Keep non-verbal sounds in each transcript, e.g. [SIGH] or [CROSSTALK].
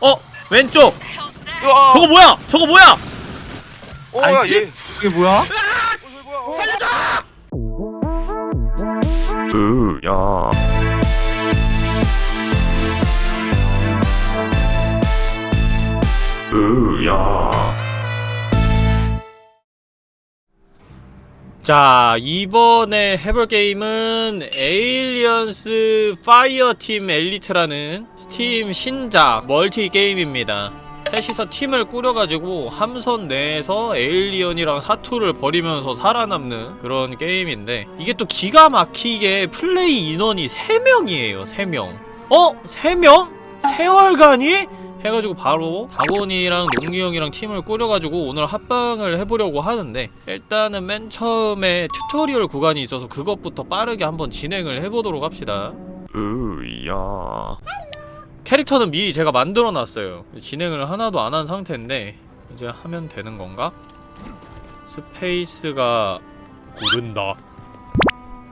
어 왼쪽 으아! 저거 뭐야 저거 뭐야 어, 야, 알지? 얘. 이게 뭐야? 어, 뭐야? 어. 살려줘 으야 으야 자 이번에 해볼 게임은 Aliens Fireteam Elite라는 스팀 신작 멀티 게임입니다 셋이서 팀을 꾸려가지고 함선 내에서 에일리언이랑 사투를 벌이면서 살아남는 그런 게임인데 이게 또 기가 막히게 플레이 인원이 3명이에요 3명 어? 3명? 세얼간이? 해가지고 바로 다곤이랑 농기 형이랑 팀을 꾸려가지고 오늘 합방을 해보려고 하는데 일단은 맨 처음에 튜토리얼 구간이 있어서 그것부터 빠르게 한번 진행을 해보도록 합시다. 으야. 캐릭터는 미리 제가 만들어놨어요. 진행을 하나도 안 한 상태인데 이제 하면 되는 건가? 스페이스가 고른다.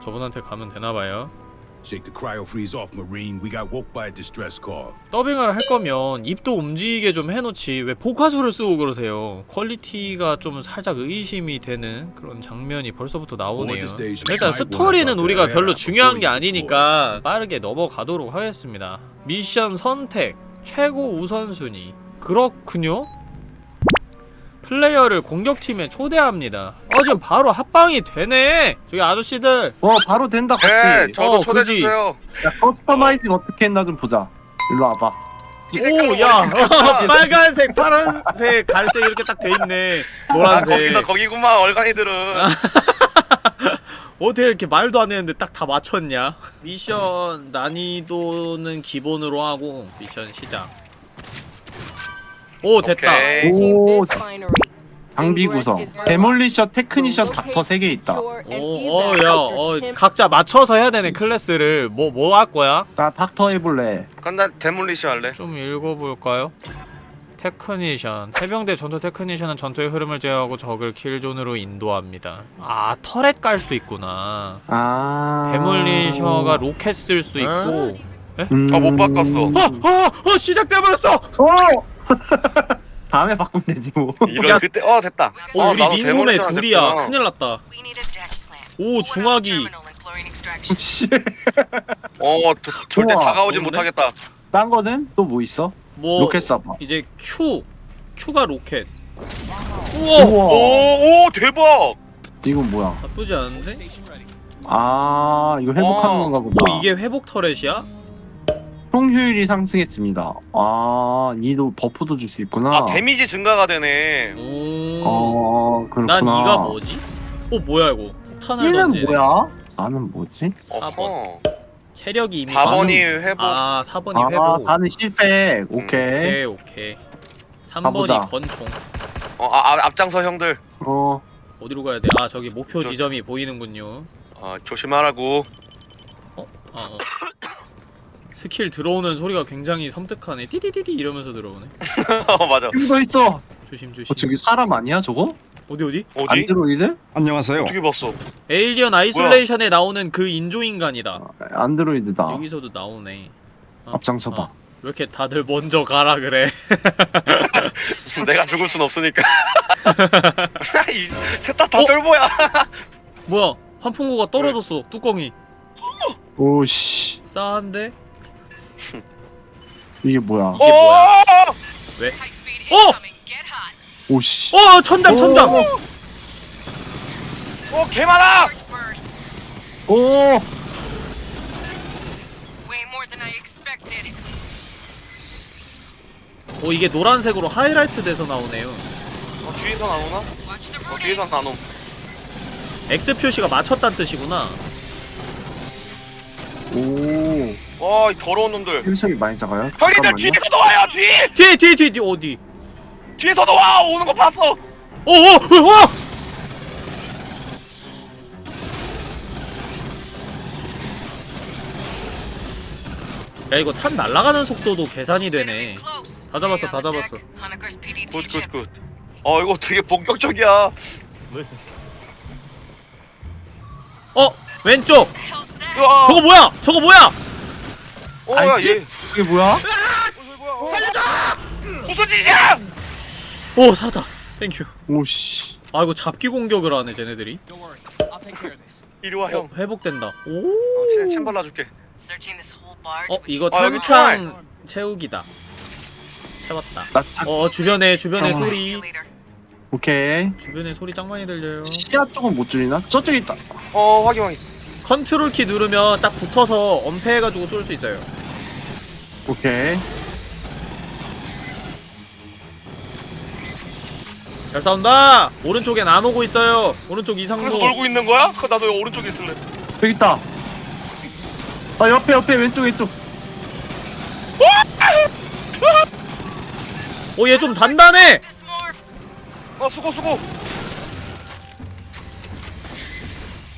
저분한테 가면 되나봐요 Shake the cryo freeze off, Marine. We got woke by a distress call. 더빙을 할 거면 입도 움직이게 좀 해놓지. 왜 복화술을 쓰고 그러세요? 퀄리티가 좀 살짝 의심이 되는 그런 장면이 벌써부터 나오네요. 일단 스토리는 우리가 별로 중요한 게 아니니까 빠르게 넘어가도록 하겠습니다. 미션 선택 최고 우선순위. 그렇군요 플레이어를 공격팀에 초대합니다. 어 지금 바로 합방이 되네. 저기 아저씨들. 어 바로 된다 같이. 네, 저도 어, 초대해 그지. 주세요. 야 커스터마이징 어떻게 했나 좀 보자. 일로 와봐. 오야. [LAUGHS] 빨간색 파란색 갈색 이렇게 딱 돼있네. 아, 노란색. 거기서 거기구만 얼간이들은. [LAUGHS] 어떻게 이렇게 말도 안 했는데 딱 다 맞췄냐? 미션 난이도는 기본으로 하고 미션 시작. 오 됐다. 오 장비 구성 Demolisher Technician 닥터 3개 있다 오어야 어, 각자 맞춰서 해야 되네 클래스를 뭐 뭐 할 거야? 나 닥터 해볼래 그럼 난 Demolisher 할래. 좀 읽어볼까요? Technician 해병대 전투 Technician은 전투의 흐름을 제어하고 적을 kill zone으로 인도합니다. 아 turret 깔 수 있구나. 아 Demolisher가 로켓 쓸 수 있고. 음... 아, 못 바꿨어. 어! 어! 어! 시작돼버렸어! 어! [LAUGHS] 다음에 바꾸면 되지 뭐 이런 그때 어 됐다. 오 어, 우리 민소매 둘이야 됐구나. 큰일 났다 오 중화기 [LAUGHS] 씨. 어 도, 절대 우와, 다가오진 좋은데? 못하겠다. 딴 거는 또 뭐 있어? 뭐 로켓 쏴봐 이제 Q Q가 로켓 우와 우와 오, 오 대박. 이건 뭐야 나쁘지 않은데? 아 이거 회복하는 어. 건가 보다 오 이게 회복 turret이야? 총 효율이 상승했습니다 아 이도 buff도 줄 수 있구나 아 데미지 증가가 되네. 오난 어 그렇구나 이가 뭐지? 오 뭐야 이거 폭탄을 얘는 던지 뭐야? 나는 뭐지? 4번 어허. 체력이 이미 4번이 회복. 아 4번이 아 회복 4는 실패 오케이 오케이 오케이 가보자. 3번이 권총 어, 아, 아, 앞장서 형들. 어 어디로 가야 돼? 아 저기 목표 저- 지점이 보이는군요 아, 조심하라고. 어? 아 어. 스킬 들어오는 소리가 굉장히 섬뜩하네 띠디디디 이러면서 들어오네 [LAUGHS] 어, 맞아. 여기 더 있어 조심 조심 어 저기 사람 아니야 저거? 어디 어디? 어디? 안드로이드? 안녕하세요. 어떻게 봤어? Alien Isolation에 나오는 그 인조인간이다 아, 안드로이드다 여기서도 나오네 어? 앞장서봐 어. 왜 이렇게 다들 먼저 가라 그래 [LAUGHS] 내가 죽을 순 없으니까. [LAUGHS] 셋다다 어? 쫄보야. 뭐야 환풍구가 떨어졌어 뚜껑이 오씨 싸한데? [LAUGHS] 이게 뭐야 이게 뭐야? 어! 왜? 어! 오씨 어 천장 천장! 오! 어, 개 많아. 오! 어 이게 노란색으로 하이라이트 돼서 나오네요 어, 뒤에서 나오나? 어. 뒤에서 나옴. X 표시가 맞췄다는 뜻이구나 오 와, 이 더러운 놈들. 힐석이 많이 작아요? 형님들 잠깐만요. 뒤에서도 와요, 뒤! 뒤에 뒤에 뒤에 뒤에 어디? 뒤에서도 와! 오는 거 봤어! 어어어 어, 어! 야 이거 탄 날아가는 속도도 계산이 되네. 다 잡았어, 다 잡았어. deck. Honeker's PDT Good, good, chip. Good. 어, 이거 되게 본격적이야. 어 왼쪽? 우와. 저거 뭐야 저거 뭐야 어야 알지? 얘. 이게 뭐야? 살려줘! 무슨 짓이야? 오 살았다 Thank you 오씨. 아 이거 잡기 공격을 하네 쟤네들이 이리 와어 형. 회복된다 어, 오 침, 침 발라줄게. 어 이거 아, 여기 탄창 채우기다 채웠다 나 딱- 어 주변에 주변에 잠깐만. You 소리. 오케이. 주변에 소리 짱 많이 들려요 시야 쪽은 못 줄이나? 저쪽에 있다. 어 확인 확인. 컨트롤 키 누르면 딱 붙어서 엄폐해가지고 쏠 수 있어요 오케이. 잘 싸운다 오른쪽엔 안 오고 있어요 오른쪽 그래서 이상로 놀고 있는 거야? 그 나도 오른쪽에 있을래. 여기 있다. 아 옆에 옆에 왼쪽 왼쪽. 오얘 좀 단단해. 아 수고 수고.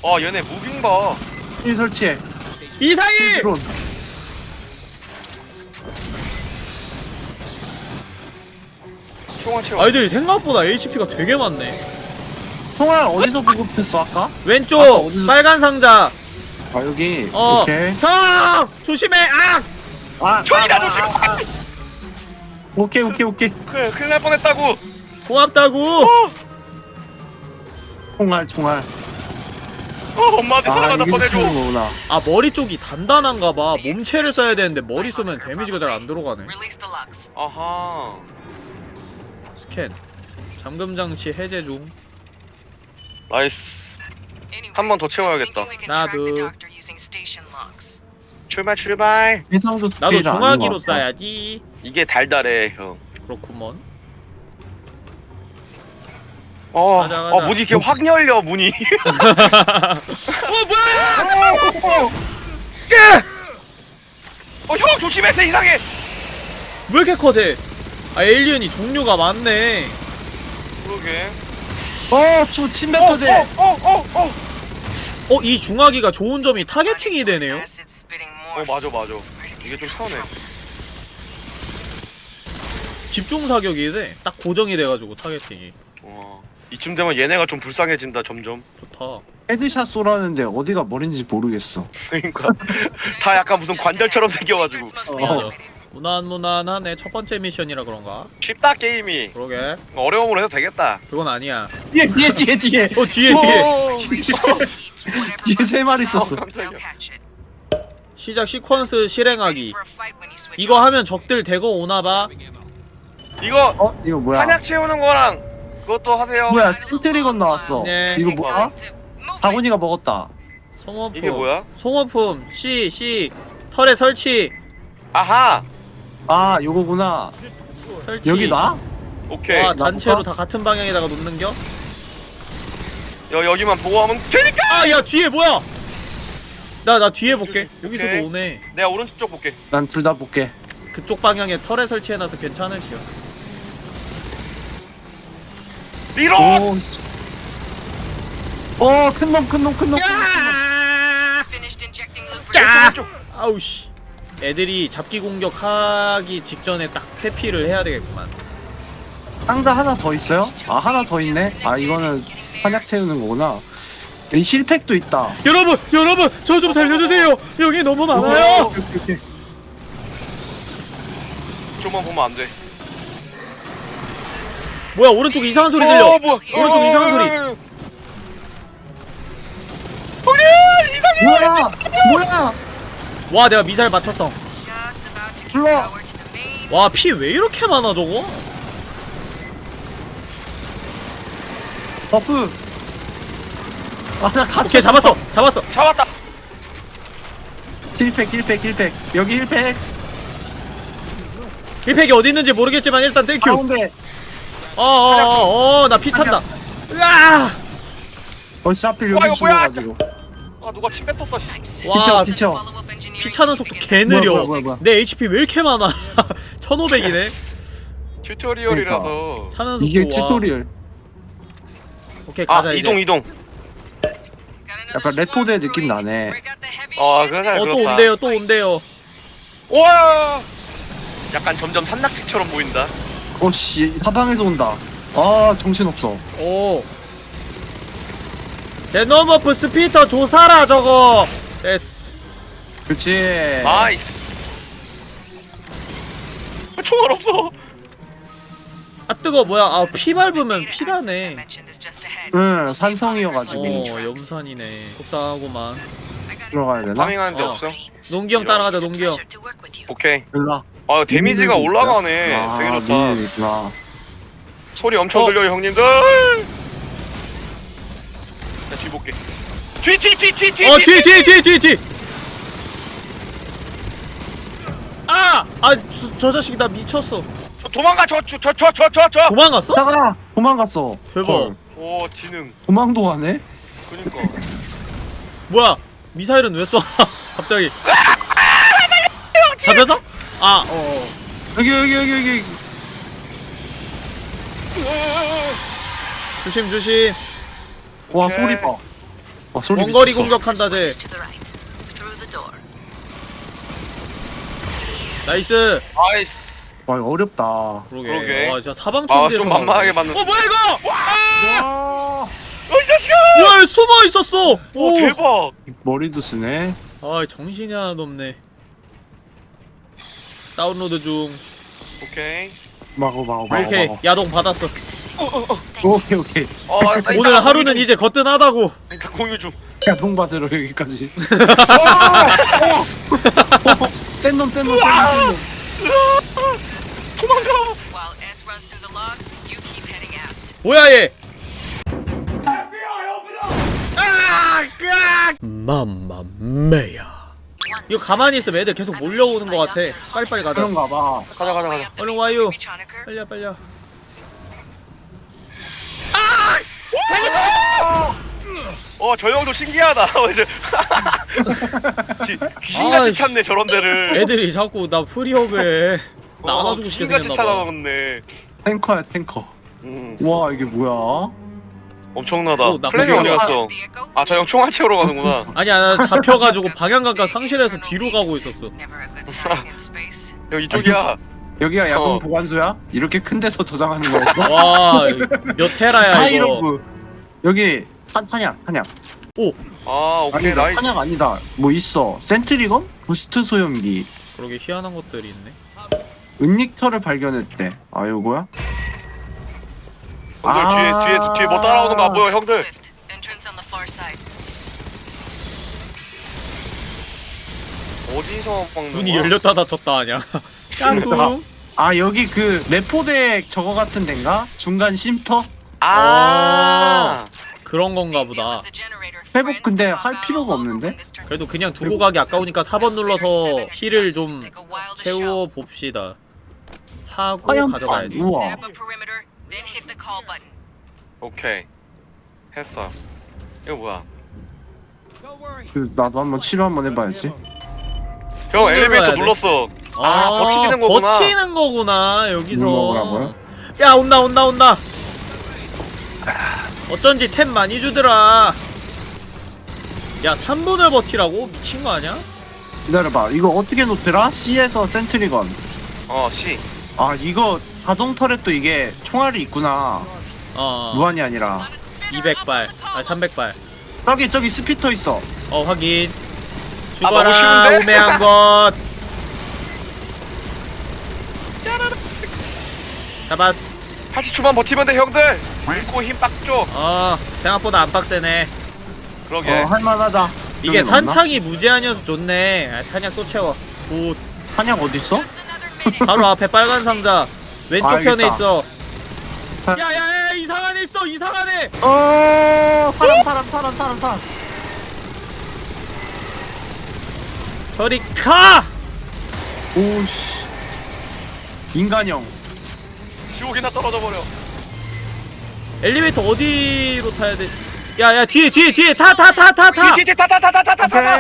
아 얘네 무빙 봐. 이 설치해. 이상이 드론. 총알 채워. 아이들이 생각보다 HP가 되게 많네 총알 어디서 보급했어 아까? 왼쪽 아까 어디서- 빨간 상자 아 여기. 어 오케이. 형! 조심해 아! 아, 총이다 아, 조심. 아, 아. 오케이 오케이 오케이. 큰일 큰일 날 뻔했다고. 고맙다고 총알 총알. 어, [LAUGHS] 엄마한테 아 사랑한다 꺼내줘. 아 머리 쪽이 단단한가 봐 몸체를 써야 되는데 머리 쏘면 데미지가 잘 안 들어가네. 아하. 스캔 잠금 장치 해제 중 Nice. 한 번 더 채워야겠다. 나도. 출발 출발. 나도 중화기로. 쏴야지 이게 달달해 형. 그렇구먼 어, 가자, 가자. 어 문이 이렇게 확 열려 문이. [LAUGHS] 어 뭐야 어 형 조심해서 이상해. 왜 이렇게 커져 아 에일리언이 종류가 많네 그러게. 어, 저 침뱉어제. 어, 어, 어, 어. 어 이 중화기가 좋은 점이 targeting이 되네요 어. 맞아 맞아. 이게 좀 편해. 집중 사격이 돼 딱 고정이 돼가지고 targeting이 어. 이쯤 되면 얘네가 좀 불쌍해진다 점점. 좋다 Headshot 쏘라는데 어디가 머린지 모르겠어. [LAUGHS] 그러니까 다 약간 무슨 관절처럼 생겨가지고. 어. 무난무난하네 첫 번째 미션이라 그런가 쉽다 게임이. 그러게 어려움으로 해도 되겠다. 그건 아니야 뒤에 뒤에 뒤에 뒤에. [LAUGHS] 어 뒤에 뒤에 [LAUGHS] 뒤에 세 마리 있었어. 어. 시작 시퀀스 실행하기 이거. 하면 적들 대거 오나봐 이거 어, 이거 뭐야? 한약 채우는 거랑 그것도 하세요. 뭐야? 센트리건 나왔어. 네. 이거 뭐야? To move 다곤이가 먹었다. 송어품 이게 뭐야? 송어품 C C 털에 설치 아하. 아, 요거구나. 설치 여기 나? 오케이. 와나 단체로? 다 같은 방향에다가 놓는겨? 여 여기만 보호하면 되니까. 아야 뒤에 뭐야 나 나 뒤에 볼게 여기서도 오케이. 오네 내가 오른쪽 볼게. 난 둘 다 볼게. 그쪽 방향에 털에 설치해놔서 괜찮을게요 리로. 오. 어, 큰 놈, 큰 놈, 큰 놈. lubricant. 야! 왼쪽. 아우 씨 애들이 잡기 공격하기 직전에 딱 회피를 해야 되겠구만 상자 하나 더 있어요? 아, 하나 더 있네. 아, 이거는 한약 채우는 거구나. 여기 실팩도 있다. 여러분 여러분 저 좀 살려주세요 여기 너무 많아요. 좀만 보면 안 돼. 뭐야 오른쪽에 이상한 소리 들려 어, 뭐야? 오른쪽 이상한 소리 뭐야? 뭐야? 와 내가 미사일 맞췄어 Just about to give Blow. power to the main. 와피 왜 이렇게 많아 저거 buff. 아, 나 갇혔어. 오케이 잡았어 잡았어 잡았다. Heal pack, heal pack, heal pack. 여기 heal pack. Heal pack이 어디 있는지 모르겠지만 일단 thank you 가운데. 어어어어 나 피 찬다 으아 어씨 하필 와, 여기 이거 뭐야? 죽어가지고. 아 누가 침 뱉었어. 씨. 와 비켜. Engineering 피 차는 속도. 개 느려 뭐야, 뭐야, 뭐야. 내 HP 왜 이렇게 많아 [LAUGHS] 1500이네 tutorial이라서. 차는 속도 이게 와. Tutorial. 오케이 아 가자 이제 이동 이동. 약간 brewery. 느낌 나네. 아 shit. 그래서 어또 그렇다. 온대요 또 온대요 와. 약간 점점 산낙지처럼 보인다. 어씨 사방에서 온다. 아 정신 없어. 오 Xenomorph Spitter 조사라 저거 됐어 그렇지. Nice. 총알 없어. 아 뜨거 뭐야 아 피 밟으면 ahead. 응 산성이어가지고 어 염산이네 속상하구만 들어가야 되나? Farming하는 데 어. 없어? 농기 형 따라가자 농기 형 오케이. 일라 아 데미지가? 올라가네. 아 되게 좋다. 있구나 소리 엄청 어. 들려요 형님들. 나뒤 볼게. 뒤 뒤 뒤 뒤 뒤. 어 뒤에 뒤에 뒤에 뒤에 뒤에 아! 아저 자식이 나 미쳤어 저 도망가 저 저 저 저 저 저. 도망갔어? 차가 도망갔어 대박. 헐, 오 지능. 도망도 가네? 그니까. 뭐야 미사일은 왜 쏴? 갑자기 잡혔어? 아. 어어. 여기 여기 여기 여기. 조심 조심. 와 오케이. 소리 봐. 와, 소리 원거리 미쳤어. 공격한다 쟤. Nice. Nice. 와 이거 어렵다. 그러게, 그러게. 와 진짜 사방 아 천지에서 좀 만만하게. 맞는. 어 뭐야 이거? 와! 어 이 자식아. 와 숨어 있었어. 오. 대박. 머리도 쓰네. 아 정신이 하나도 없네 다운로드 중. 아, 오케이. 마고 마고 마고 오케이. 마고. 야동 받았어. 오케이 오케이. 어, 나 이따가 오늘 하루는 이제 거뜬하다고. 좀- 이따 공유 좀. 야동 받으러 여기까지. [LAUGHS] 센놈 센놈 센놈 센놈. 도망가. 뭐야 얘? 아! 으악! 맘마 메야 이거 가만히 있으면 애들 계속 몰려오는 것 같아 빨리빨리 가자 그런가 봐 가자 가자 가자. 얼른 와요. 빨리야 빨리야 어, 저 형도 신기하다. [LAUGHS] 어, 이제 귀- 귀신같이 아이씨. 찾네 저런 데를. 애들이 자꾸 나 프리업에 나 어, 안아주고 싶게 귀신같이 생겼나봐 찾아먹네. 탱커야 탱커 음, 와 이게 뭐야 엄청나다. 어, 나 거기 어디. 갔어? 아, 저 형 총알 채우러 가는구나. [LAUGHS] 아니야 나 잡혀가지고 방향감각 상실해서 뒤로 가고 있었어. [LAUGHS] 형 이쪽이야. 여기가 야동 어. 보관소야? 이렇게 큰 데서 저장하는 거였어? [LAUGHS] 와몇 테라야 이거 하이로브 여기 탄, 탄약 탄약 아, 오케이 아니다 nice. 탄약 아니다 뭐 있어 sentry gun? boost 소염기 그러게 희한한 것들이 있네 은닉처를 발견했대 아 요거야? 형들 아. 뒤에 뒤에 뒤에 뭐 따라오는 거 안 보여, 형들? 어디서 문이 거야? 열렸다 닫혔다 하냐 [LAUGHS] 깡꿍 아 여기 그 레포덱 저거 같은 데인가? 중간 쉼터? 아. 그런 건가 보다. 회복 근데 할 필요가 없는데? 그래도 그냥 두고 가기 아까우니까 4번 눌러서 힐을 좀 Take a while to 채워 show. 봅시다 하고 가져가야지 판, 우와. Then hit the call button. 오케이. 했어. 이거 뭐야? 그 나도 한번 치료 한번 해봐야지 형 엘리베이터 눌러야 돼. 눌렀어. 아, 아, 버티는 거구나. 버티는 거구나 여기서 눌러보라고요? 야 온다 온다 온다 어쩐지 템 많이 주더라 야 3분을 버티라고? 미친 거 아니야? 기다려봐 이거 어떻게 놓더라? C에서 sentry gun 어, C. 아 이거 자동 turret도 이게 총알이 있구나 어 무한이 아니라 200발 아 300발 저기 저기 spitter 있어 어 확인 아, 죽어라 쉬운데? 우매한 것 잡았어 80초만 버티면 돼, 형들. 밀고 힘 빡 줘. 어 생각보다 안 빡세네 그러게. 어 할만하다 이게 없나? 탄창이 무제한이어서 좋네 아, 탄약 또 채워 good 탄약 어딨어? 바로 앞에 빨간 상자 왼쪽 알겠다. 편에 있어 사- 야야야 이상한 애 있어 이상한 애 어 사람 사람 사람 사람 사람 저리 가 오씨 인간형 지옥이나 떨어져 버려. 엘리베이터 어디로 타야 돼? 야야 뒤에 뒤에 뒤에 타 타 타 타 타 뒤뒤 타타타타타타타.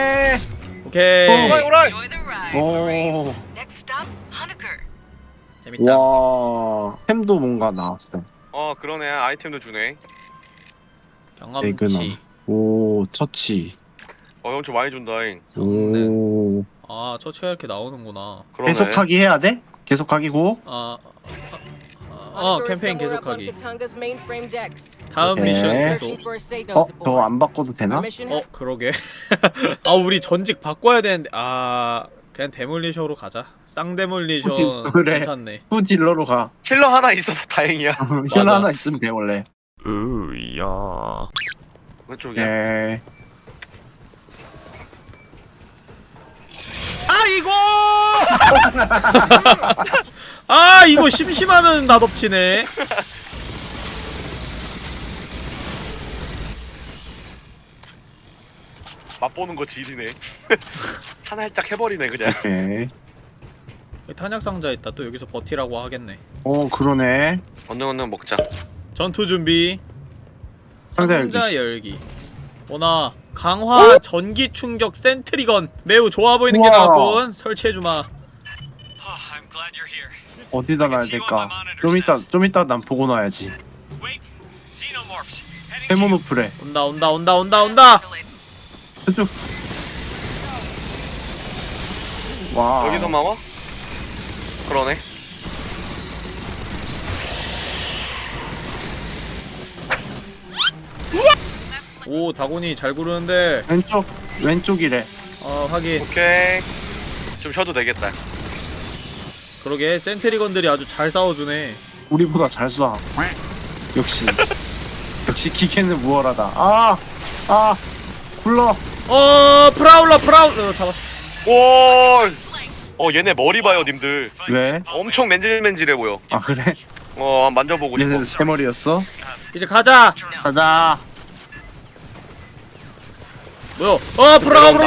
오케이 오케이 오라이 오라이. Enjoy the ride, 오. Next stop. 재밌다 와 햄도 뭔가 나왔어 어, 그러네. 아이템도 주네. 경험치 에그넘. 오 처치 어, 형좀 많이 준다잉. 성능 오아 처치가 이렇게 나오는구나 그러네. 계속하기 해야 돼? 계속하기고 아, 아, 아, 어 캠페인 계속하기 다음 오케이. 미션 계속 어? 저거 안 바꿔도 되나? 어 그러게 [LAUGHS] 아 우리 전직 바꿔야 되는데 아 그냥 demolisher로 가자 쌍demolition 그래. 괜찮네 후 딜러로 가. healer 하나 있어서 다행이야. [LAUGHS] healer 하나 있으면 돼 원래. 으야. 왼쪽이야. 예. 아 이거 [LAUGHS] 아 이거 심심하면 나덮치네 맛보는 거 지리네. 하나 살짝 해버리네 그냥. 오케이. 여기 탄약 상자 있다 또 여기서 버티라고 하겠네 어 그러네. 언능 언능 먹자. 전투 준비 상자 열기. 상자 열기 오나 강화 전기 충격 센트리건 매우 좋아 보이는 게 우와. 나왔군 설치해주마. 어디다 놔야 될까? 좀 이따 좀 이따 난 보고 놔야지. 페모노프레. 온다 온다 온다 온다 온다 저쪽. 와. 여기서 마와? 그러네. 오 다곤이 잘 구르는데 왼쪽 왼쪽이래. 어 하긴 오케이. 좀 쉬어도 되겠다. 그러게 센트리건들이 아주 잘 싸워주네 우리보다 잘 쏴. 역시. [LAUGHS] 역시 기계는 무얼하다. 아, 아, 굴러. 어 prowler prowler 잡았어 오. 어 얘네 머리 봐요 님들. 왜? 엄청 맨질맨질해 보여. 아 그래? 어 만져보고 싶어. 얘는 세 머리였어? 이제 가자 가자. 뭐야 어 prowler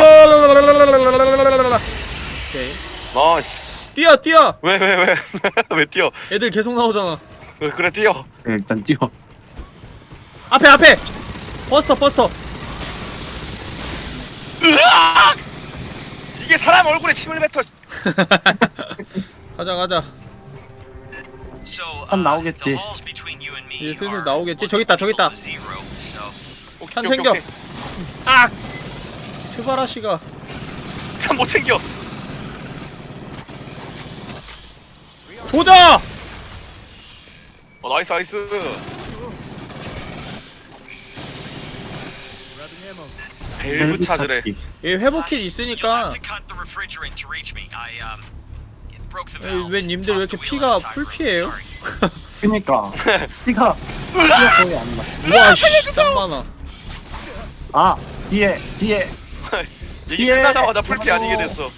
오케이 nice. 뛰어 뛰어 왜 왜 왜? [LAUGHS] 왜 뛰어? 애들 계속 나오잖아 왜 그래 뛰어? 네, 일단 뛰어. 앞에 앞에 버스터 버스터 이게 사람 얼굴에 침을 뱉어. [LAUGHS] 가자 가자 So, uh, 한 나오겠지. 이제 슬슬 나오겠지 저기 있다 저기 있다 한 챙겨. 아 스바라시가 참못 챙겨. 조져 어 nice nice. 밸브 찾으래. 찾기. 얘 회복킷 you'll 있으니까 음 에이. 왜 님들 왜 이렇게 피가. full피예요? Sorry. 그니까 [LAUGHS] 피가 피가 거의 안 나. 우와 씨 짱 많아 아 뒤에 뒤에 [LAUGHS] 이게 예. 끝나자마자 full피. 아니게 됐어.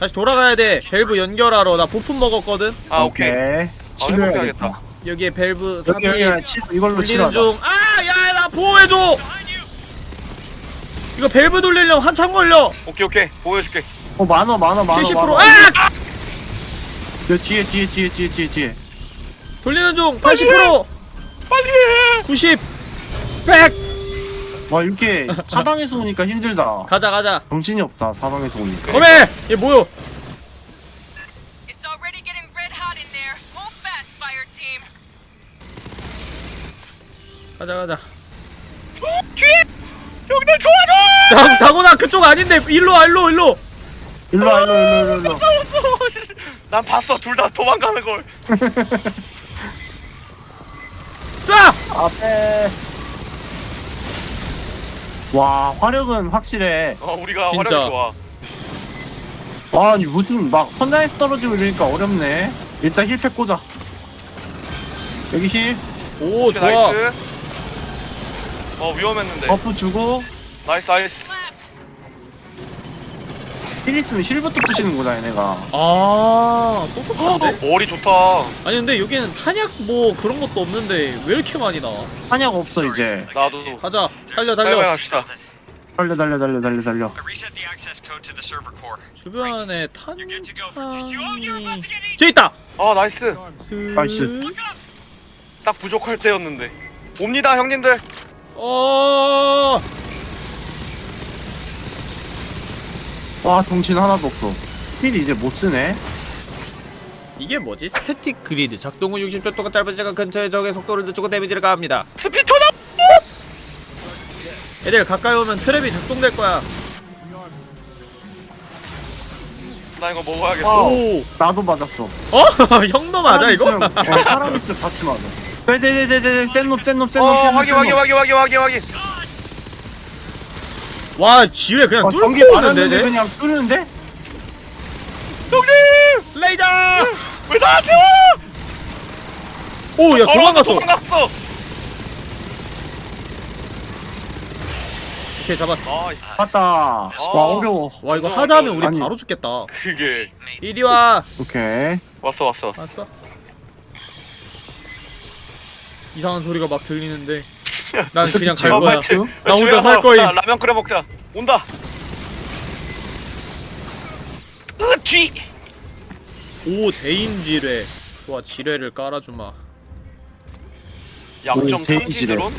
다시 돌아가야 돼 밸브 연결하러 나 부품 먹었거든 아 오케이. 치료해야겠다. 여기에 밸브 여기 삽입 여기 여기 치료 이걸로 치료하자. 중 아 야 나 보호해줘 이거 밸브 돌리려면 한참 걸려 오케이 오케이 보여줄게. 어 많어 많어 많어. 70% 많어. 아! 여 뒤에 뒤에 뒤에 뒤에 뒤에 뒤에. 돌리는 중 80% 빨리 해. 90 100 와 이렇게 [LAUGHS] 사방에서 오니까 힘들다. 가자 가자 정신이 없다 사방에서 오니까. 거매 얘 뭐요 It's already getting red hot in there. Move fast, fire team. 가자 가자 형들 좋아줘. 당, 당원아 그쪽 아닌데 일로 와 일로 일로 일로 와 일로 일로 일로 일로. 난 봤어 둘 다 도망가는 걸. [LAUGHS] 쏴 앞에. 와 화력은 확실해. 어 우리가 진짜. 화력이 좋아. 와 아니 무슨 막 천장에서 떨어지고 이러니까 어렵네. 일단 heal pack 꽂아. 여기 heal 오 오케이, 좋아 nice. 어 위험했는데. buff 주고 nice nice. heal 있으면 heal부터 부시는구나 얘네가. 아 똑똑한데? 머리 좋다. 아니 근데 여기는 탄약 뭐 그런 것도 없는데 왜 이렇게 많이 나와 탄약 없어 이제. 나도. 가자 달려 빨리 달려 갑시다. 달려 달려 달려 달려 달려. 주변에 있던. 저 있다 아 nice. 스... nice. 딱 부족할 때였는데. 옵니다 형님들. 어 와 정신 하나도 없어. heal 이제 못 쓰네. 이게 뭐지? static grid 작동 후 60초 동안 짧은 시간 근처의 적의 속도를 늦추고 damage를 가합니다 spitter나. 애들 가까이 오면 트랩이 작동될 거야 나 이거 먹어야겠어. wow. 오 나도 맞았어. 어? [LAUGHS] 형도 맞아 이거? 어, 사람 있으면 같이 맞아. 네네네네네 센놈 센놈 센놈 어 확인 확인 확인 확인 확인 확인. 와 지뢰 그냥 어, 뚫고 오는데? 그냥 뚫는데? 나한테 와! 오, 야 도망갔어. 도망갔어. 오케이 잡았어. 봤다. 와 어려워. 와 이거 하다 하면 우리 아니. 바로 죽겠다. 그게 이리 와. 오케이. 왔어 왔어 왔어. 왔어? 이상한 소리가 막 들리는데 [LAUGHS] 난 그냥 갈 어, 거야. 나 혼자 살 거임. 자, 라면 끓여 먹자. 온다. 으 뒤. 오 대인 지뢰. 좋아 지뢰를 깔아주마. 약점. 탐지 드론.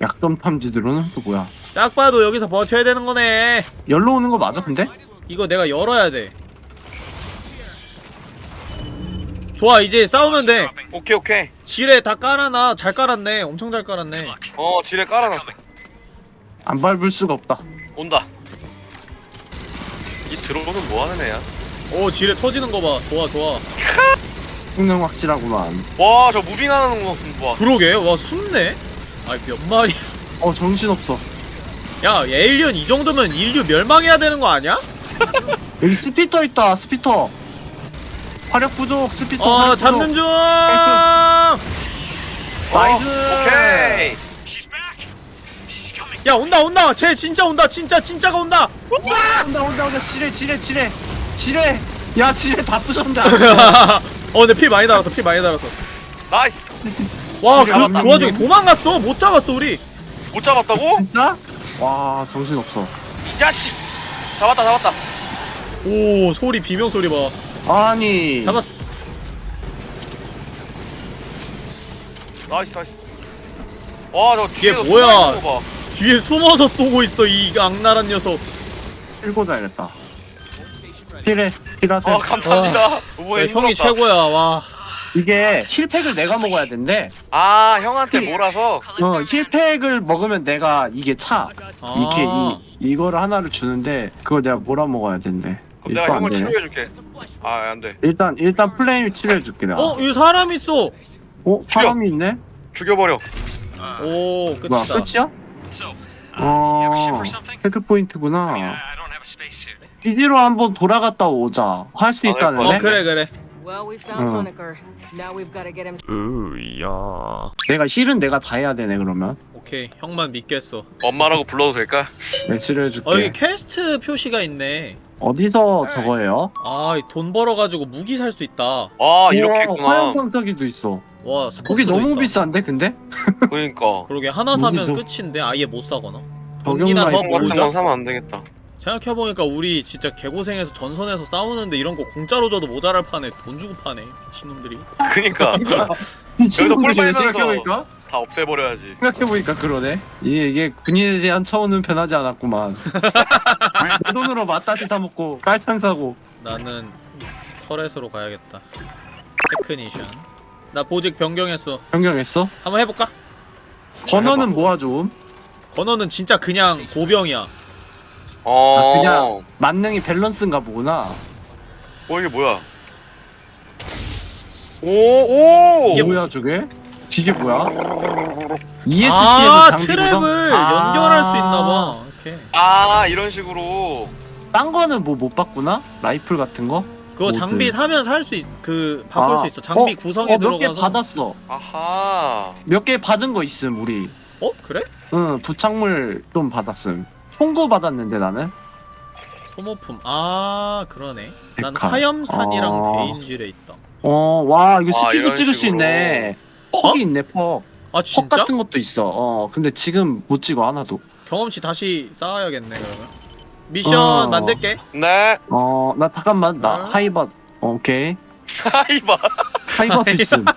약점 탐지 드론은 또 뭐야? 딱 봐도 여기서 버텨야 되는 거네. 열로 오는 거 맞아 근데? 이거 내가 열어야 돼. 좋아 이제 싸우면 돼. 오케이 오케이. 지뢰 다 깔아놔. 잘 깔았네. 엄청 잘 깔았네. 어 지뢰 깔아놨어. 안 밟을 수가 없다. 온다. 이 드론은 뭐 하는 애야? 오 지뢰 터지는 거 봐. 좋아 좋아. 성능 확실하구만. 와 저 moving하는 거 봐. 그러게 와 숨네. 아이 몇 마리. 어 정신 없어. 야 alien 이 정도면 인류 멸망해야 되는 거 아니야? 여기 spitter 있다. spitter. 화력 부족. spitter. 어 화력 잡는 부족. 중. [LAUGHS] nice. 어, 오케이. She's coming. 야 온다 온다. 쟤 진짜 온다. 진짜 진짜가 온다. 온다 온다 온다. 지뢰 지뢰 지뢰. 지뢰. 야 지뢰 다 부셨는데. [LAUGHS] 어, 근데 피 많이 달았어. 피 많이 달았어. nice. 와, 그, 안그 와중에. 도망갔어. 못 잡았어, 우리. 못 잡았다고? 진짜? 와 정신 없어. 이 자식. 잡았다 잡았다. 오, 소리, 비명 소리 봐. 아니. 잡았어. nice nice. 와저 뒤에 뭐야? 뒤에 숨어서 쏘고 있어, 이 악랄한 녀석. 끌고 자야겠다. 필해. 필하세. 아 감사합니다. 야, 이번에 형이. 최고야, 와. 이게 heal pack을 내가 먹어야 된대. 아 형한테 몰아서. 어 heal pack을 먹으면 내가 이게 차. 아. 이게 이 이거를 하나를 주는데 그걸 내가 몰아 먹어야 된대. 그럼 내가 형을. 치료해줄게. 아 안 돼. 일단 일단 flame 치료해줄게 내가. 어, 여기 사람 있어. 어? 사람이 있네? 죽여버려. 오, 뭐야 끝이다. 끝이야? 어 or something? checkpoint구나. I don't have a spacesuit. 기지로 한번 돌아갔다 오자. 할 수 아, 있다는데? 어, 그래, 그래. Well, we found. Honecker. Now we've got to get him. 으야. 내가 heal은 내가 다 해야 되네 그러면. 오케이, 형만 믿겠어. 엄마라고 불러도 될까? [LAUGHS] 내 치료해줄게. 어, 여기 퀘스트 표시가 있네. 어디서 저거예요? 아, 돈 벌어가지고 무기 살 수 있다. 아 이렇게 했구나. 화염방사기도 있어. 와, 거기 너무 있다. 비싼데 근데? [LAUGHS] 그러니까. 그러게 하나 사면 무기도- 끝인데 아예 못 사거나. 돈이나 더 같은 건 모으자. 사면 안 되겠다. 생각해보니까 우리 진짜 개고생해서 전선에서 싸우는데 이런 거 공짜로 줘도 모자랄 판에 돈 주고 파네 미친놈들이 그니까 [LAUGHS] 친구들이 빨면서- 생각해보니까 다 없애버려야지. 생각해보니까 그러네. 이게, 이게 군인에 대한 처우는 변하지 않았구만. [LAUGHS] 내 돈으로 맛다시 사 먹고 깔창 사고. 나는 turret으로 가야겠다 technician 나 보직 변경했어 변경했어? 한번 해볼까? 번호는 뭐가 좋음? 건어는 진짜 그냥 보병이야 어. 아, 그냥- 만능이 밸런스인가 보구나. 어 이게 뭐야? 오 오. 이게 뭐야 저게? 이게 뭐야? ESC에서 아 장비 tab을? 아. 연결할 수 있나봐 이렇게 아 이런 식으로. 딴 거는 뭐 못 봤구나? 라이플 같은 거? 그거 mod. 장비 사면 살 수 있.. 그 바꿀 아, 수 있어 장비 어, 구성에 어, 들어가서 받았어. 아하. 몇 개 받은 거 있음 우리. 어? 그래? 응 부착물 좀 받았음. 총구 받았는데 나는. 소모품 아 그러네 난 데카. 화염탄이랑 아. 대인질에 있다 어, 와 이거 와, 스피드 이런 찍을 수 식으로. 있네. 퍽이 어? 있네 퍽. 아 퍽 진짜? 같은 것도 있어. 어, 근데 지금 못 찍어 하나도. 경험치 다시 쌓아야겠네 그러면 미션 어. 만들게 네. 어, 나 잠깐만 나 어? 하이버. 어, 오케이. 하이바. 하이버 필승. [LAUGHS]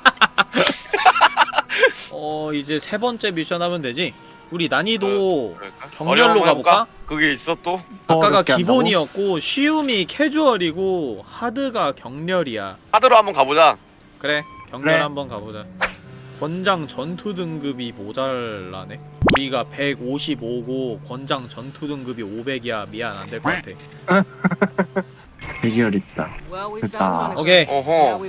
어 이제 세 번째 미션 하면 되지? 우리 난이도 그럴까? 경렬로 어려운 거 가볼까? 그게 있어 또? 아까가 어렵게 한다고? 기본이었고 쉬움이 캐주얼이고 하드가 경렬이야 하드로 한번 가보자. 그래 경렬 그래. 한번 가보자 권장 전투 등급이 모자라네 우리가 155고 권장 전투 등급이 500이야 미안 안 될 것 같아 [LAUGHS] Well, we 됐다. 오케이 어허.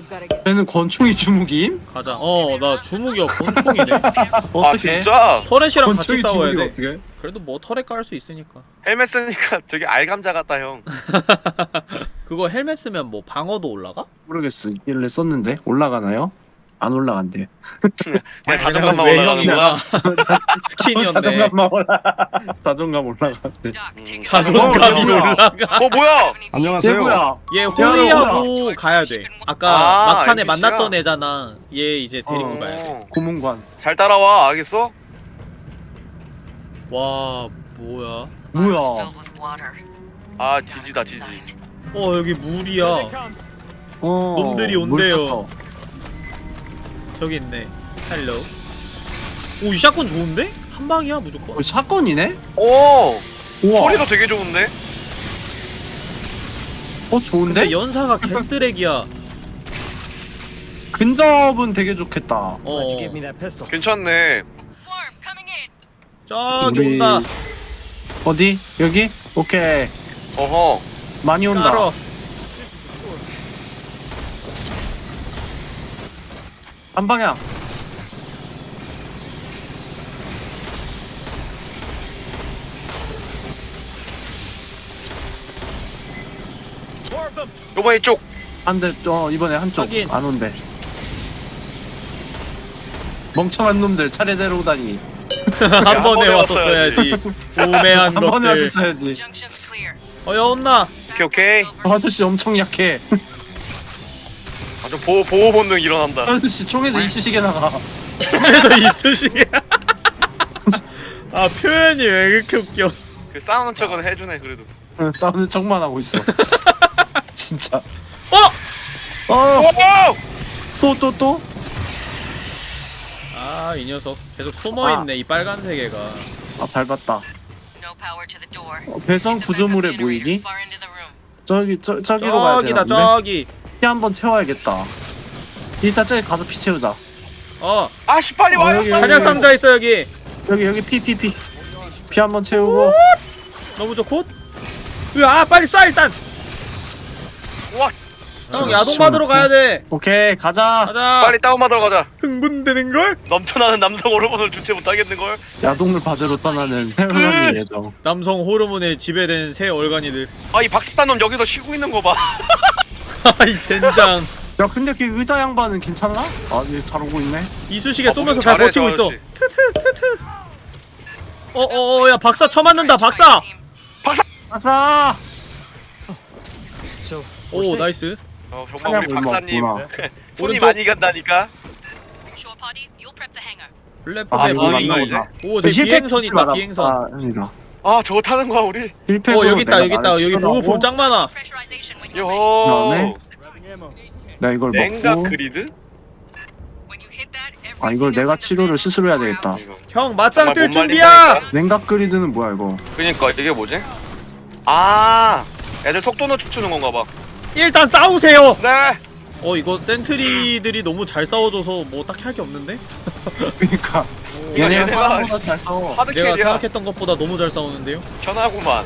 쟤는 권총이 주무기임? 가자 어 나 주무기가 [LAUGHS] 권총이네 아 어떻게? 진짜? 터렛이랑 같이 싸워야 돼 어떻게? 그래도 뭐 터렛 깔 수 있으니까 헬멧 쓰니까 [LAUGHS] 되게 알감자 같다 형. [LAUGHS] 그거 헬멧 쓰면 뭐 방어도 올라가? 모르겠어. 있길래 썼는데 올라가나요? 안 올라간대. [LAUGHS] 그냥 자존감만. 올라가는구나. [LAUGHS] 스킨이었네. 자존감만 올라. 자존감 take [LAUGHS] 자존감이 어. 올라가. 어 뭐야? 얘 뭐야? 얘 야, 호위하고 가야 돼. 아까 아, 막판에 NPC 야? 만났던 애잖아. 얘 이제 데리고 어. 가야 돼. 어, 고문관. 잘 따라와 알겠어? 와 뭐야? 뭐야? 아 지지다 지지. 어 여기 물이야. 어. 놈들이 물 온대요. 저기 있네. hello. 오이 샷건 좋은데? 한 방이야 무조건. 어, 사건이네? 오 우와. 소리도 되게 좋은데? 어 좋은데? 근데 연사가 개쓰레기야. 근접은 되게 좋겠다. 어. 괜찮네. 저기 우리- 온다. 어디? 여기? 오케이. 어허. 많이 온다. 따로. 한 방향. 요번 이쪽. 한대 어 이번에 한쪽 확인. 안 온대. 멍청한 놈들 차례대로 오다니. 한한 번에 번에 왔었어야지. 우매한 한 번에 것들. 왔었어야지. Junction's clear. 어여 온나. 오케이 오케이. 어, 아저씨 엄청 약해. 아주 보호 보호 본능 일어난다. 아저씨 총에서 이쑤시개 나가. [LAUGHS] 그래서 있으시게. [LAUGHS] 아 표현이 왜 이렇게 웃겨? 그 싸우는 척은 해주네 그래도. 응, 싸우는 척만 하고 있어. [LAUGHS] 진짜. 어? 어, 오! 또또 또? 아 이 녀석 계속 숨어 있네 이 빨간색 애가. 아 밟았다. No power to the door. 어, backup 구조물에 room. 저기 저 저기로 가야 저기다 되나? 저기. 피 한 번 채워야겠다. 일단 저기 가서 피 채우자. 어 아씨 빨리 어, 와요. 여기. 한약 상자 있어 여기. 여기 여기 피 피 피. 피 한 번 채우고. 너무 좋고. 으아 빨리 쏴 일단. 우와. 형 야동 받으러 가야 돼. 오케이 가자. 가자. 빨리 다운받으러 가자. 흥분되는 걸? 넘쳐나는 남성 호르몬을 주체 못하겠는 걸. 야동을 받으러 떠나는 태어나는 예정. 남성 호르몬에 지배된 세 얼간이들. 아 이 박사놈 여기서 쉬고 있는 거 봐. [LAUGHS] [LAUGHS] 아이 젠장. 야 근데 그 의사 양반은 괜찮나? 아얘 잘 오고 있네. 이쑤시개 어, 쏘면서 잘 버티고 저 있어. 트트 트트. 어어어 야 박사 쳐맞는다 박사. 아싸! 오 나이스. 어 정말 우리 박사님 [LAUGHS] 손이 오른쪽. 많이 간다니까. Shore party, you'll prep the hangar. 아 플랫폼에 이거. 맞나 보다. 오 저기 비행선 있다 비행선. 아 아니다. 아 저거 타는 거야 우리. 어 여기 있다 여기 있다 여기 보급품 짱 많아. 요. 나 이걸 냉각 먹고. 그리드? 아 이걸 내가 치료를 스스로 해야 되겠다. 형 맞짱 뜰못 준비야. 냉각 그리드는 뭐야 이거? 그니까 이게 뭐지? 아 애들 속도는 춤추는 건가 봐. 일단 싸우세요. 네. 어 이거 센트리들이 너무 잘 싸워줘서 뭐 딱히 할 게 없는데? 그러니까 얘네가 얘네가 사람보다 잘 싸워. 하드 내가 캐리야. 생각했던 것보다 너무 잘 싸우는데요? 천하구만.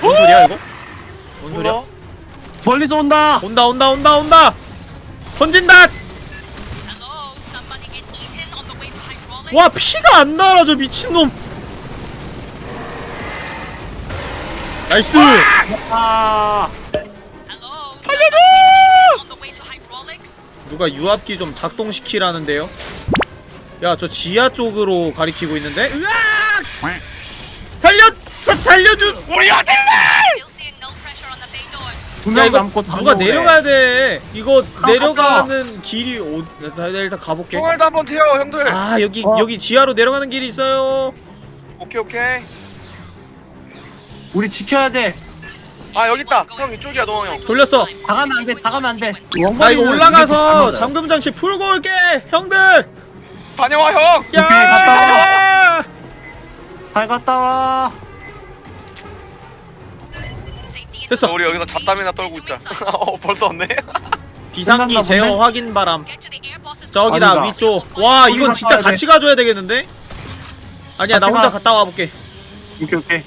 뭔 소리야 이거? 뭔 소리야? 뭐야? 멀리서 온다. 온다 온다 온다 온다! 던진다! 와 피가 안 날아 저 미친놈! 나이스! 아 살려줘! 누가 유압기 좀 작동시키라는데요? 야 저 지하 쪽으로 가리키고 있는데? 으악! 살려! 사, 살려주! 우리 아들! 야 두명 이거 누가. 내려가야 돼 이거 아, 내려가는 길이 오... 나 일단 가볼게 총알도 한번 튀어 형들. 아 여기 어. 여기 지하로 내려가는 길이 있어요 오케이 오케이. 우리 지켜야 돼. 아 여기 있다. 형 이쪽이야 노왕 형. 돌렸어 다 가면 안 돼. 다 가면 안 돼. 나 이거 올라가서 잠금 장치 풀고 올게 형들 다녀와 형. 야 갔다 잘 갔다 와. 됐어 우리 여기서 잡담이나 떨고 있자. [LAUGHS] 어 벌써 왔네. [LAUGHS] 비상기 제어? 확인 바람 저기다 아니다. 위쪽 와 이건 진짜. 같이 가줘야 되겠는데 아니야 나 혼자 가. 갔다 와볼게 오케이 오케이.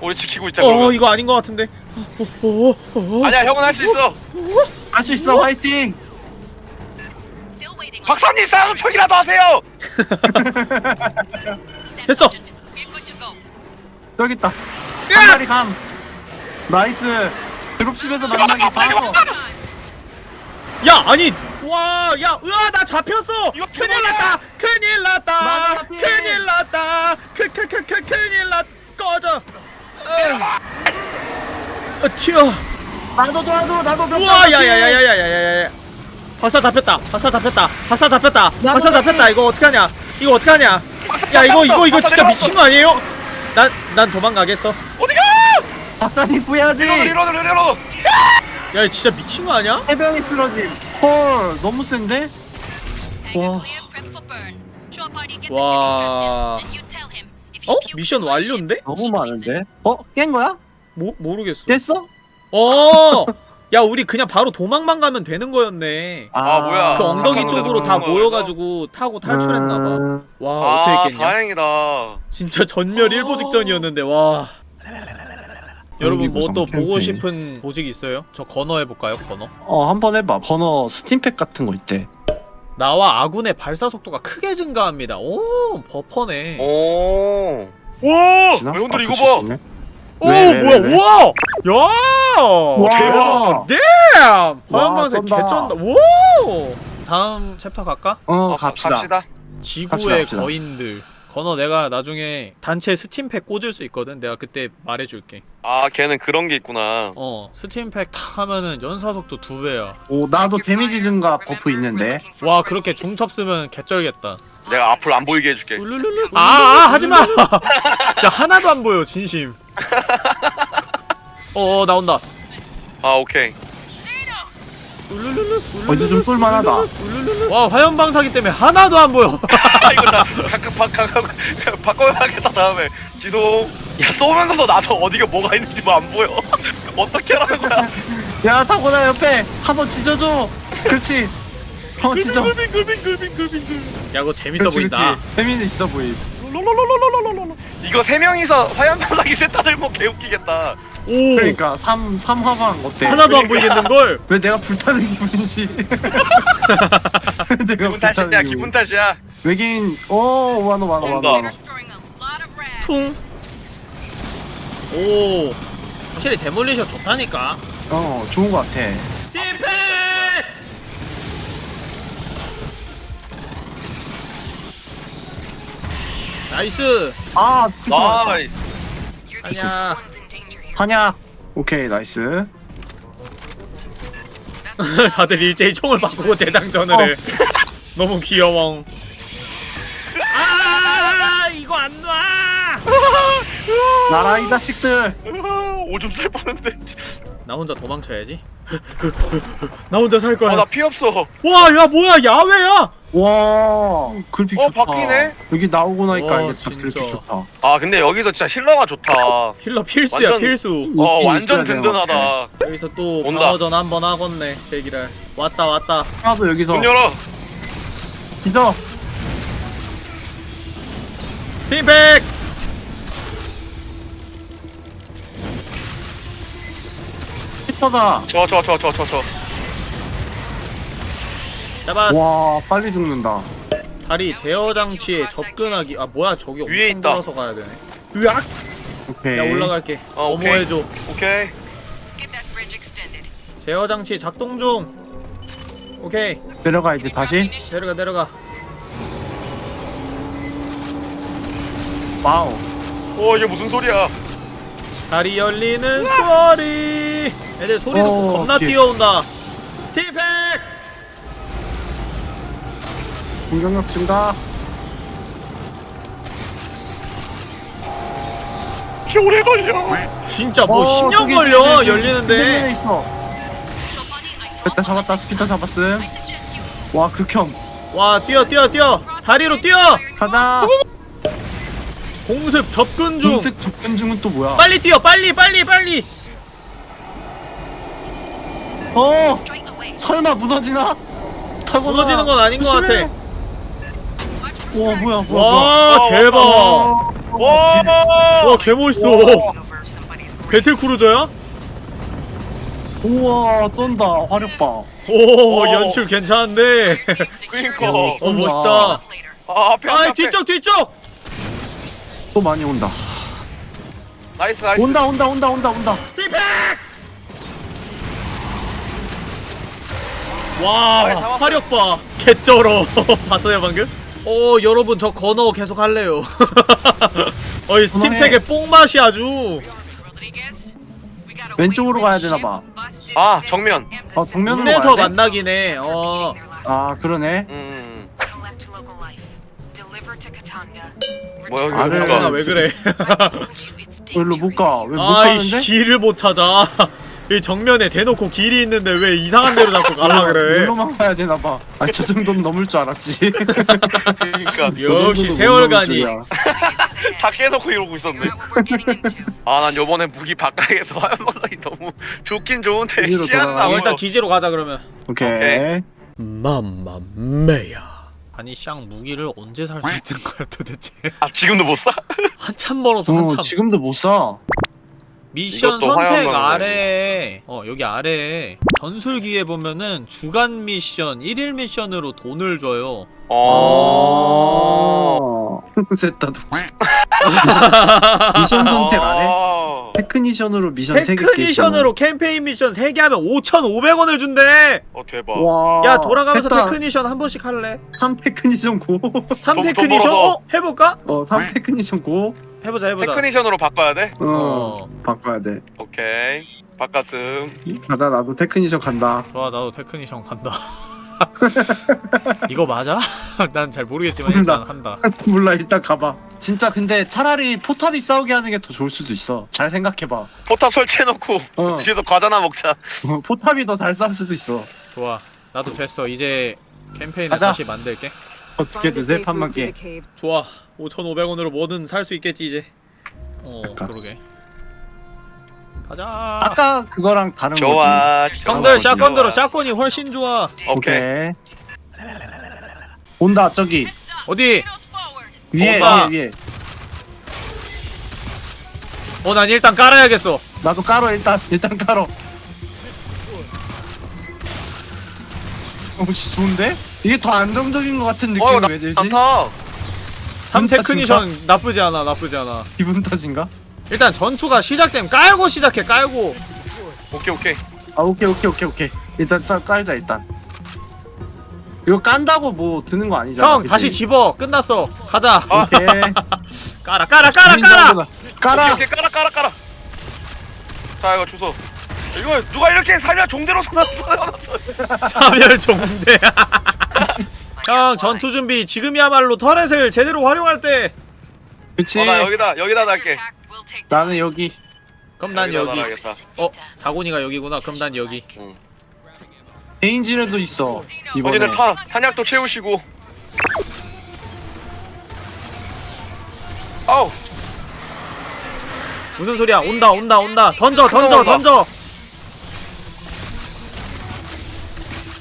우리 지키고 있자 어 그러면. 이거 아닌 것 같은데 어, 어, 어, 어. 아니야 형은 할 수 있어. 할 수 있어. 화이팅. 박사님 싸움 척이라도 하세요. [LAUGHS] 됐어. 여기 있다. 으악! 한 마리 감. nice dropship에서 만나기 봐서 야 아니 와 야 으아 나 잡혔어 큰일? 났다 큰일 났다. 큰일 났다 크크크크 큰일 났 꺼져 어, 튀어 나도 나도 나도 몇 우와 살 야야야야야야야야 박사 잡혔다 박사 잡혔다 박사 잡혔다 박사. 잡혔다 이거 어떡하냐 이거 어떡하냐 야 이거 이거 이거 진짜 미친 거 아니에요? 난 난 도망가겠어 어디가? 박사님 구해야지 reload reload. 야 진짜 미친 거 아니야? 해병이 쓰러짐 헐 너무 센데? 와 와. 어? 미션 완료인데? 너무 많은데? 어? 깬 거야? 모, 모르겠어 깼어? 어! 야 우리 그냥 바로 도망만 가면 되는 거였네 아, 뭐야. 그 엉덩이 아, 쪽으로 다 모여가지고 타고 탈출했나봐 음, 와 아 어떻게 했겠냐 다행이다. 진짜 전멸 일보 직전이었는데 와 여러분 뭐 또. 보고 싶은 보직 있어요? 저 건어 해볼까요 건어? 어 한 번 해봐 번호 스팀팩 같은 거 있대 나와 아군의 발사 속도가 크게 증가합니다 오 buff네 오, 오. 지나? 형들 아, 이거 봐. 오 왜, 왜, 뭐야 왜, 왜? 우와 야 와 대박. 화염방사 쩐다. 개쩐다 오 다음 챕터 갈까? 어 어, 갑시다 갑시다. 지구의 갑시다, 갑시다. 거인들 건어 내가 나중에 단체 stimpack 꽂을 수 있거든. 내가 그때 말해줄게. 아 걔는 그런 게 있구나. 어 stimpack 탁 하면은 연사속도 두 배야. 오 나도 데미지 증가 buff 있는데? 와 그렇게 중첩 쓰면 개쩔겠다. 내가 앞으로 안 보이게 해줄게. 울룰룰루 아, 아 하지마! [LAUGHS] 진짜 하나도 안 보여 진심. 어어 [LAUGHS] 나온다. 아 오케이. 울룰룰루 어 이제 좀 쏠만하다. 와 화염 방사기 때문에 하나도 안 보여. 아 [LAUGHS] 이거 나 각각 바꿔 바꿔야겠다 다음에. 지송. 야 쏘면서 나도 어디가 뭐가 있는지 뭐 안 보여. [LAUGHS] 어떻게 하라는 거야? 야 타고나 옆에. 한번 찢어줘. 그렇지. 한번 찢어 빙글빙 글빙 글빙글. 야 그거 재밌어 그렇지 보인다. 재미는 있어 보임. 이거 세 명이서 화염 방사기 세타 들고 개웃기겠다. 오 그러니까 3, 삼화방 어때? 하나도 안 보이겠는걸 [LAUGHS] 왜 내가 불타는 기분인지 [LAUGHS] 내가 기분 탓이야 불타는 기분 탓이야. 외계인 오 많아 많아 온다. 많아 많아 퉁. 오. 확실히 demolisher 좋다니까. 어 좋은 거 같아 stimpack! nice. 아 nice. 아니야. 사냥 오케이 nice [LAUGHS] 다들 일제히 총을 바꾸고 재장전을 해. 너무 귀여워. 아, 이거 안 놔. [LAUGHS] 나라 이 자식들 오줌 쌀 뻔했는데. 나 혼자 도망쳐야지. [LAUGHS] 나 혼자 살 거야. 아나 피 없어. 와, 야 뭐야? 야외야. 와 그래픽 어, 좋다 바뀌네? 여기 나오고 나니까 와, 알겠다 진짜. 그래픽 좋다 아 근데 여기서 진짜 힐러가 좋다. 힐러 필수야, 완전- 필수. 어 완전. 든든하다. 여기서 또 온다. 방어전 한 번 하겠네. 제기랄. 왔다, 왔다. 하나도 여기서 문 열어. 믿어 스팀 팩! 히터다 저 저 저 저 저 저. 잡았어. 와 빨리 죽는다 다리 제어 장치에 접근하기. 아 뭐야 저기 엄청 위에 있다. 돌아서 가야 되네. 으악! 오케이 야 올라갈게. 어, 오케이. 어머해줘. 오케이. Get that bridge extended. 제어 장치 작동 중. 오케이 내려가 이제 다시 내려가 내려가. wow 어 이게 무슨 소리야? 다리 열리는 소리. 애들 소리 듣고 어, 겁나 오케이. 뛰어온다. stimpack! 공격력 증가 개 오래 걸려. 진짜 뭐 어, 10년 저기, 걸려 저기, 저기, 열리는데. 있어 됐다 잡았다 spitter 잡았음 와 극혐 와 뛰어 뛰어 뛰어. 다리로 뛰어. 가자 공습 접근 중. 공습 접근 중은 또 뭐야 빨리 뛰어 빨리 빨리 빨리. 어 설마 무너지나? 타고 무너지는 건 아닌 것 같아. 와 뭐야 뭐야 와 어, 대박. 와. 와 개멋있어. Over somebody's grave. battlecruiser야? 우와 쩐다 화력 봐오 오. 연출 괜찮은데. 그니까. 어 멋있다. 아 앞에. 아 앞에. 뒤쪽 뒤쪽. 또 많이 온다 nice nice. 온다 온다 온다 온다 온다 stimpack! 와 아이, 잡았어. 화력 봐 개쩔어 [LAUGHS] 봤어요 방금? 어 여러분 저 건어 계속 할래요 [LAUGHS] 어이 스팀팩의 뽕맛이 아주 왼쪽으로 가야 for 되나 ship 봐. busted 아, 정면. 어 정면으로 가야 돼? 만나긴 해어 아 그러네 음. To Katanga. 뭐야 여기? 나왜 그래 일로 [LAUGHS] 못가왜 아이씨 못가는데? 길을 못 찾아 이 정면에 대놓고 길이 있는데 왜 이상한 데로 자꾸 가라 그래 일로만 가야 되나봐 아 저 정도는 넘을 줄 알았지 그러니까 저 역시 세월간이. [LAUGHS] 다 깨놓고 이러고 있었네. 아 난 요번에 무기 바깥에서 [LAUGHS] 화면 방송이 너무 좋긴 좋은데 시야는. 아안 일단. 기지로 가자 그러면 오케이, 오케이. 맘마메야 아니 샹 무기를 언제 살 수 있는 거야 도대체 아 지금도 못 사? 한참 멀어서 어, 한참 지금도 못사 미션 선택. 아래에 어 여기 아래에 전술기에 보면은 주간 미션 1일 미션으로 돈을 줘요 어. 셋다 미션 선택 안 해? 아. technician으로 미션 3개 technician으로 캠페인 미션 3개 하면 5,500원을 준대 어 대박. 와 야 돌아가면서 셋다 technician 한 번씩 할래? 3 technician go 3 돈- 돈 technician? 어? 해볼까? 어, 3 technician go 해보자 해보자 technician으로 바꿔야 돼? 어, 어 바꿔야 돼 오케이. 바꿨음. 가다 나도 technician 간다 좋아 나도 technician 간다 [LAUGHS] [LAUGHS] 이거 맞아? [LAUGHS] 난 잘 모르겠지만 일단 한다. [LAUGHS] 몰라 일단 가봐. 진짜 근데 차라리 포탑이 싸우게 하는 게 더 좋을 수도 있어. 잘 생각해봐. 포탑 설치해놓고 어. 뒤에서 과자나 먹자. 어, 포탑이 더 잘 싸울 수도 있어. 좋아. 나도 됐어. 이제 캠페인을 가자. 다시 만들게. 어떻게든 세 판만 깨 좋아. 5,500원으로 뭐든 살 수 있겠지 이제. 어 그러니까. 그러게 가자 아까 그거랑 다른 거지 좋아. 형들 좋아. 샷건이 훨씬 좋아 오케이. 오케이 온다 저기 어디? 위에 오빠. 위에 위에 어난 일단 깔아야겠어 나도 깔어 일단 일단 깔어 오씨 좋은데? 이게 더 안정적인 것 같은 느낌이 어, 나, 왜 들지? 많다. 3 기분 technician 나쁘지 않아 나쁘지 않아 기분 탓인가? 일단 전투가 시작되면 깔고 시작해 깔고. 오케이, 오케이. 아 오케이 오케이 오케이 오케이. 일단 싹 깔자 일단. 이거 깐다고 뭐 드는 거 아니잖아 형 그치? 다시 집어. 끝났어. 가자. 오케이. [LAUGHS] 깔아 깔아 깔아 깔아. 깔아. 오케이, 오케이, 깔아, 깔아, 깔아. 자, 이거 주소. 이거 누가 이렇게 살려 종대로 쏟아놨어? [LAUGHS] 사멸 종대. [LAUGHS] 형 전투 준비 지금이야말로 터렛을 제대로 활용할 때. 그치. 어, 나 여기다, 여기다 달게. 나는 여기. 그럼 난 여기 달아야겠다. 어 다곤이가 여기구나. 그럼 난 여기. 개인진에도 있어 이번에. 어제는 타, 탄약도 채우시고. 아우, 무슨 소리야? 온다 온다 온다. 던져 던져. 던져.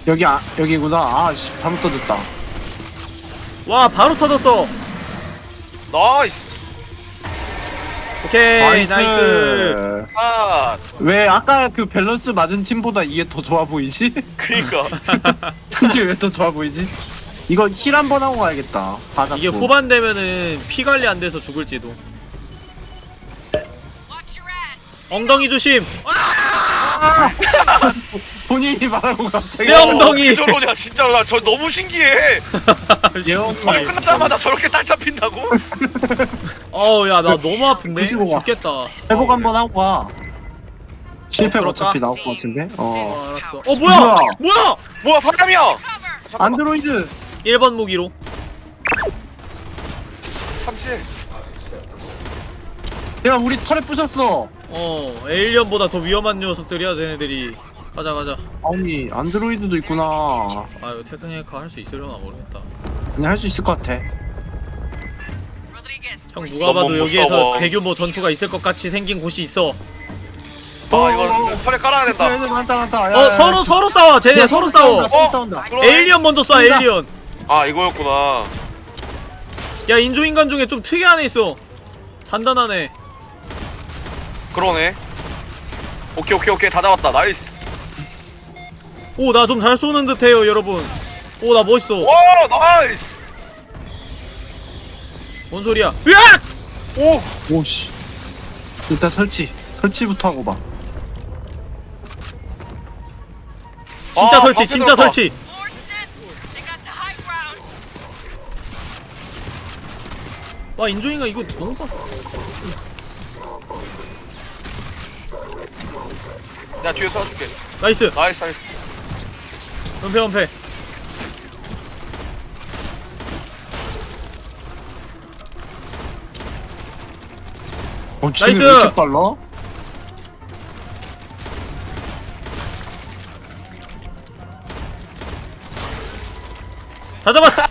여기 아 여기구나. 아 씨, 잘못 던졌다. 와 바로 터졌어. nice. 오케이 nice 아, 왜 아까 그 밸런스 맞은 팀보다 이게 더 좋아 보이지? [LAUGHS] 그니까. [LAUGHS] 이게 왜 더 좋아 보이지? 이거 heal 한 번 하고 가야겠다 다 잡고 이게 후반 되면은 피 관리 안 돼서 죽을지도 엉덩이 조심 [LAUGHS] 본인이 말하고 갑자기 내 엉덩이. 어, 저러냐, 진짜 나 저 너무 신기해. [LAUGHS] 아니 끝나자마자 저렇게 딸 잡힌다고? [LAUGHS] 어우 야 나 너무 아픈데 그리고 와. 죽겠다 회복 한번 하고 가 실패 그럴까? 어차피 나올 것 같은데 어어 알았어 어 뭐야 뭐야? 뭐야 뭐야 사람이야? 안드로이드 1번 무기로 삼치. 야 우리 turret 부셨어 어 alien보다 더 위험한 녀석들이야 쟤네들이. 가자 가자. 아니 안드로이드도 있구나. 아유 technician 할 수 있으려나 모르겠다. 그냥 할수 있을 것 같아. 형 누가 봐도 여기에서. 대규모 전투가 있을 것 같이 생긴 곳이 있어. 아 이거 turret 깔아야 된다. 애들 많다 많다. 야, 어 야, 야. 서로 서로 싸워 쟤네 야, 서로 싸운다, 싸워. 서로 싸운다. 그러네. alien 먼저 쏴 싸운다. alien. 아 이거였구나. 야 인조인간 중에 좀 특이한 애 있어. 단단하네 그러네. 오케이 오케이 오케이 다 잡았다. 나이스. 오 나 좀 잘 쏘는 듯해요 여러분 오 나 멋있어 와 nice. 뭔 소리야 으악! 오. 오씨 일단 설치 설치부터 하고 봐 진짜 아, 설치 진짜 들어가. 설치. 와 인종이가 이거 너무 빡세 야 뒤에 쏴줄게 nice nice nice 은폐 은폐 어, nice! 왜 이렇게 빨라? 다 잡았어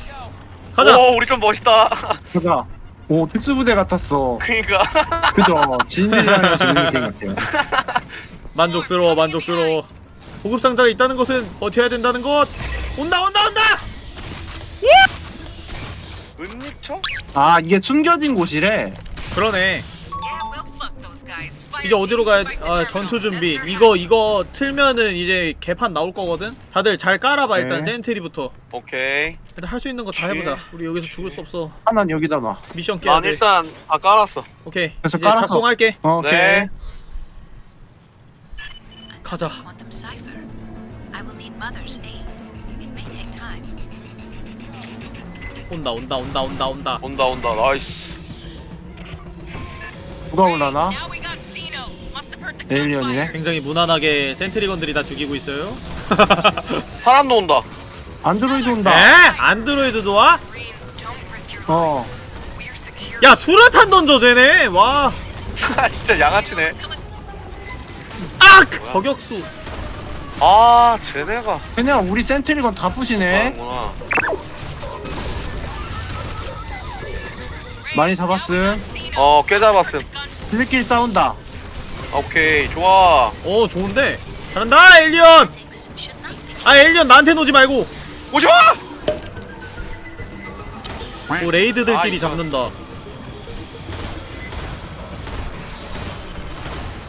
가자 오 우리 좀 멋있다 가자. 오, 특수부대 같았어. 그니까 그죠? 지인들이랑 재밌는 게임 같아요. [LAUGHS] 만족스러워 만족스러워 보급 상자가 있다는 것은 버텨야 된다는 것 온다 온다 온다? 아, 이게 숨겨진 곳이래. 그러네 이제 어디로 가야 아 전투. 준비 이거 이거 틀면은 이제 개판 나올 거거든 다들 잘 깔아봐 일단 네. 센트리부터 오케이 일단 할 수 있는 거 다. 해보자 우리 여기서 죽을 수 없어 하나는 여기다 놔. 미션 깨야 난 돼 일단 다 깔았어 오케이 그래서 이제 깔아서. 작동할게 어, 오케이. 네 time. 온다 온다 온다 온다 온다 온다 온다 nice 누가 올라나? alien이네. 굉장히 무난하게 sentry gun들이 다 죽이고 있어요 [LAUGHS] 사람도 온다 안드로이드 에? 온다. 안드로이드도 와? Marines, don't risk your 어. We're secure. 야 수류탄 던져 쟤네 와 [LAUGHS] 진짜 양아치네 아! 저격수 아 쟤네가 그냥 우리 센트리건 다 부시네. 하는구나 많이 잡았음. 어꽤 잡았음 블랙길 싸운다. 오케이 좋아 어 좋은데 잘한다 엘리언 아 엘리언 나한테 놓지 말고 오지마! 오 레이드들끼리 아. 잡는다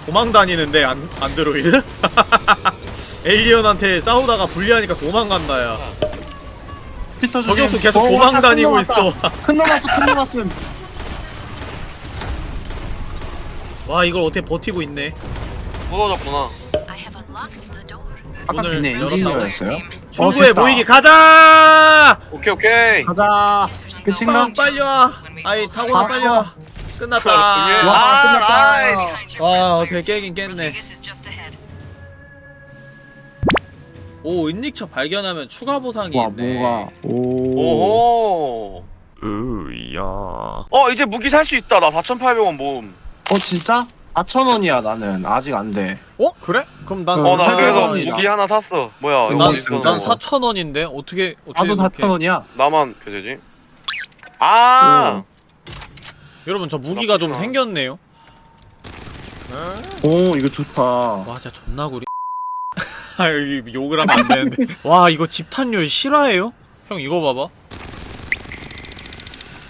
도망 다니는데 안, 안드로이드? [LAUGHS] 엘리언한테 싸우다가 불리하니까 도망간다 야 피터 저격수. 계속 어, 도망 왔다, 다니고 [LAUGHS] 큰놈 있어. 큰놈 왔어, 큰놈 왔음. 와 이걸 어떻게 버티고 있네 무너졌구나. 아까 문을 비네 열었다고. 출구에 됐다. 모이기 가자 오케이 오케이 가자. 끝인가? 빵 빨리 와 아이 타고나 아, 빨리 와 끝났다 와, 와, 끝났다. nice. 와 어떻게 깨긴 깼네. 오 은닉처 발견하면 추가 보상이 와, 있네 뭐가. 오. 오호 으야 어 이제 무기 살 수 있다 나 4,800원 모음 어, 진짜? 4,000원이야, 나는. 아직 안 돼. 어? 그래? 그럼 난 어, 어나 그래서. 무기 하나 샀어 뭐야 이거 난- 난 저거. 4,000원인데 어떻게 어떻게 나도 그렇게 4,000원이야. 나만 거지지 아 여러분 저 무기가 좀. 생겼네요 오, 이거 좋다. 와 진짜 존나 구리 [LAUGHS] 아 여기 욕을 하면 안 되는데 와 이거 집탄율 실화예요? 형 이거 봐봐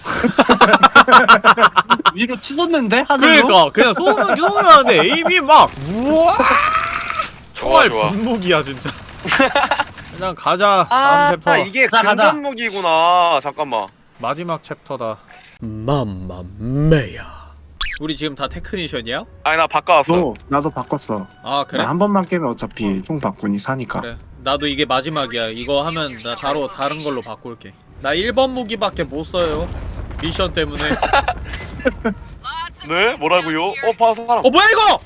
[LAUGHS] 위로 치솟는데? 하늘로? 그러니까 그냥 쏘면 쏘면 하는데 에임이 막 우와 총알. 분무기야 진짜 [LAUGHS] 그냥 가자 아, 다음 챕터 아 이게 가자, 가자. 무기구나 잠깐만 마지막 chapter다 맘마메야 우리 지금 다 technician이야? 아니 나 바꿔왔어 너, 나도 바꿨어. 아 그래? 나한 번만 깨면 어차피 총 바꾸니 사니까. 그래 나도 이게 마지막이야 이거 하면 나 바로 다른 걸로 바꿀게 나 1번 무기밖에 못 써요 미션 때문에 네? 뭐라고요? 어 봐서 사람 어 뭐야 이거!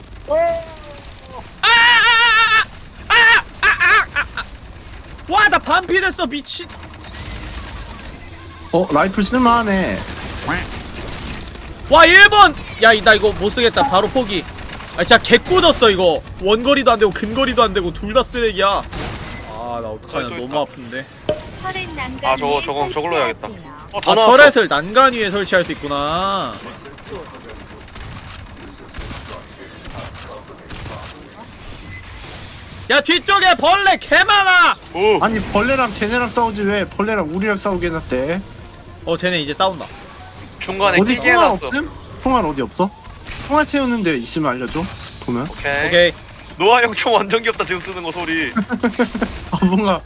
와 나 반피 됐어 미친 어, 라이플 쓸만하네. 와 1번! 야 나 이거 못쓰겠다. 바로 포기. 아 진짜 개꾸졌어 이거. 원거리도 안되고 근거리도 안되고 둘 다 쓰레기야. 아 나 어떡하냐. 또 너무. 아픈데. 아 저거 저거 저걸로 해야겠다. 어, 더아 나왔어 터렛을 난간 위에 설치할 수 있구나. 야 뒤쪽에 벌레 개많아! 오. 아니, 벌레랑 쟤네랑 싸우지 왜? 벌레랑 우리랑 싸우게 해놨대? 어 쟤네 이제 싸운다 중간에 어디 끼게 통화 해놨어 없음? 통화 어디 없어? 통화 채우는 데 있으면 알려줘. 보면. 오케이 오케이 노아 형 총 완전 귀엽다 지금 쓰는 거 소리 [LAUGHS] 아, 뭔가.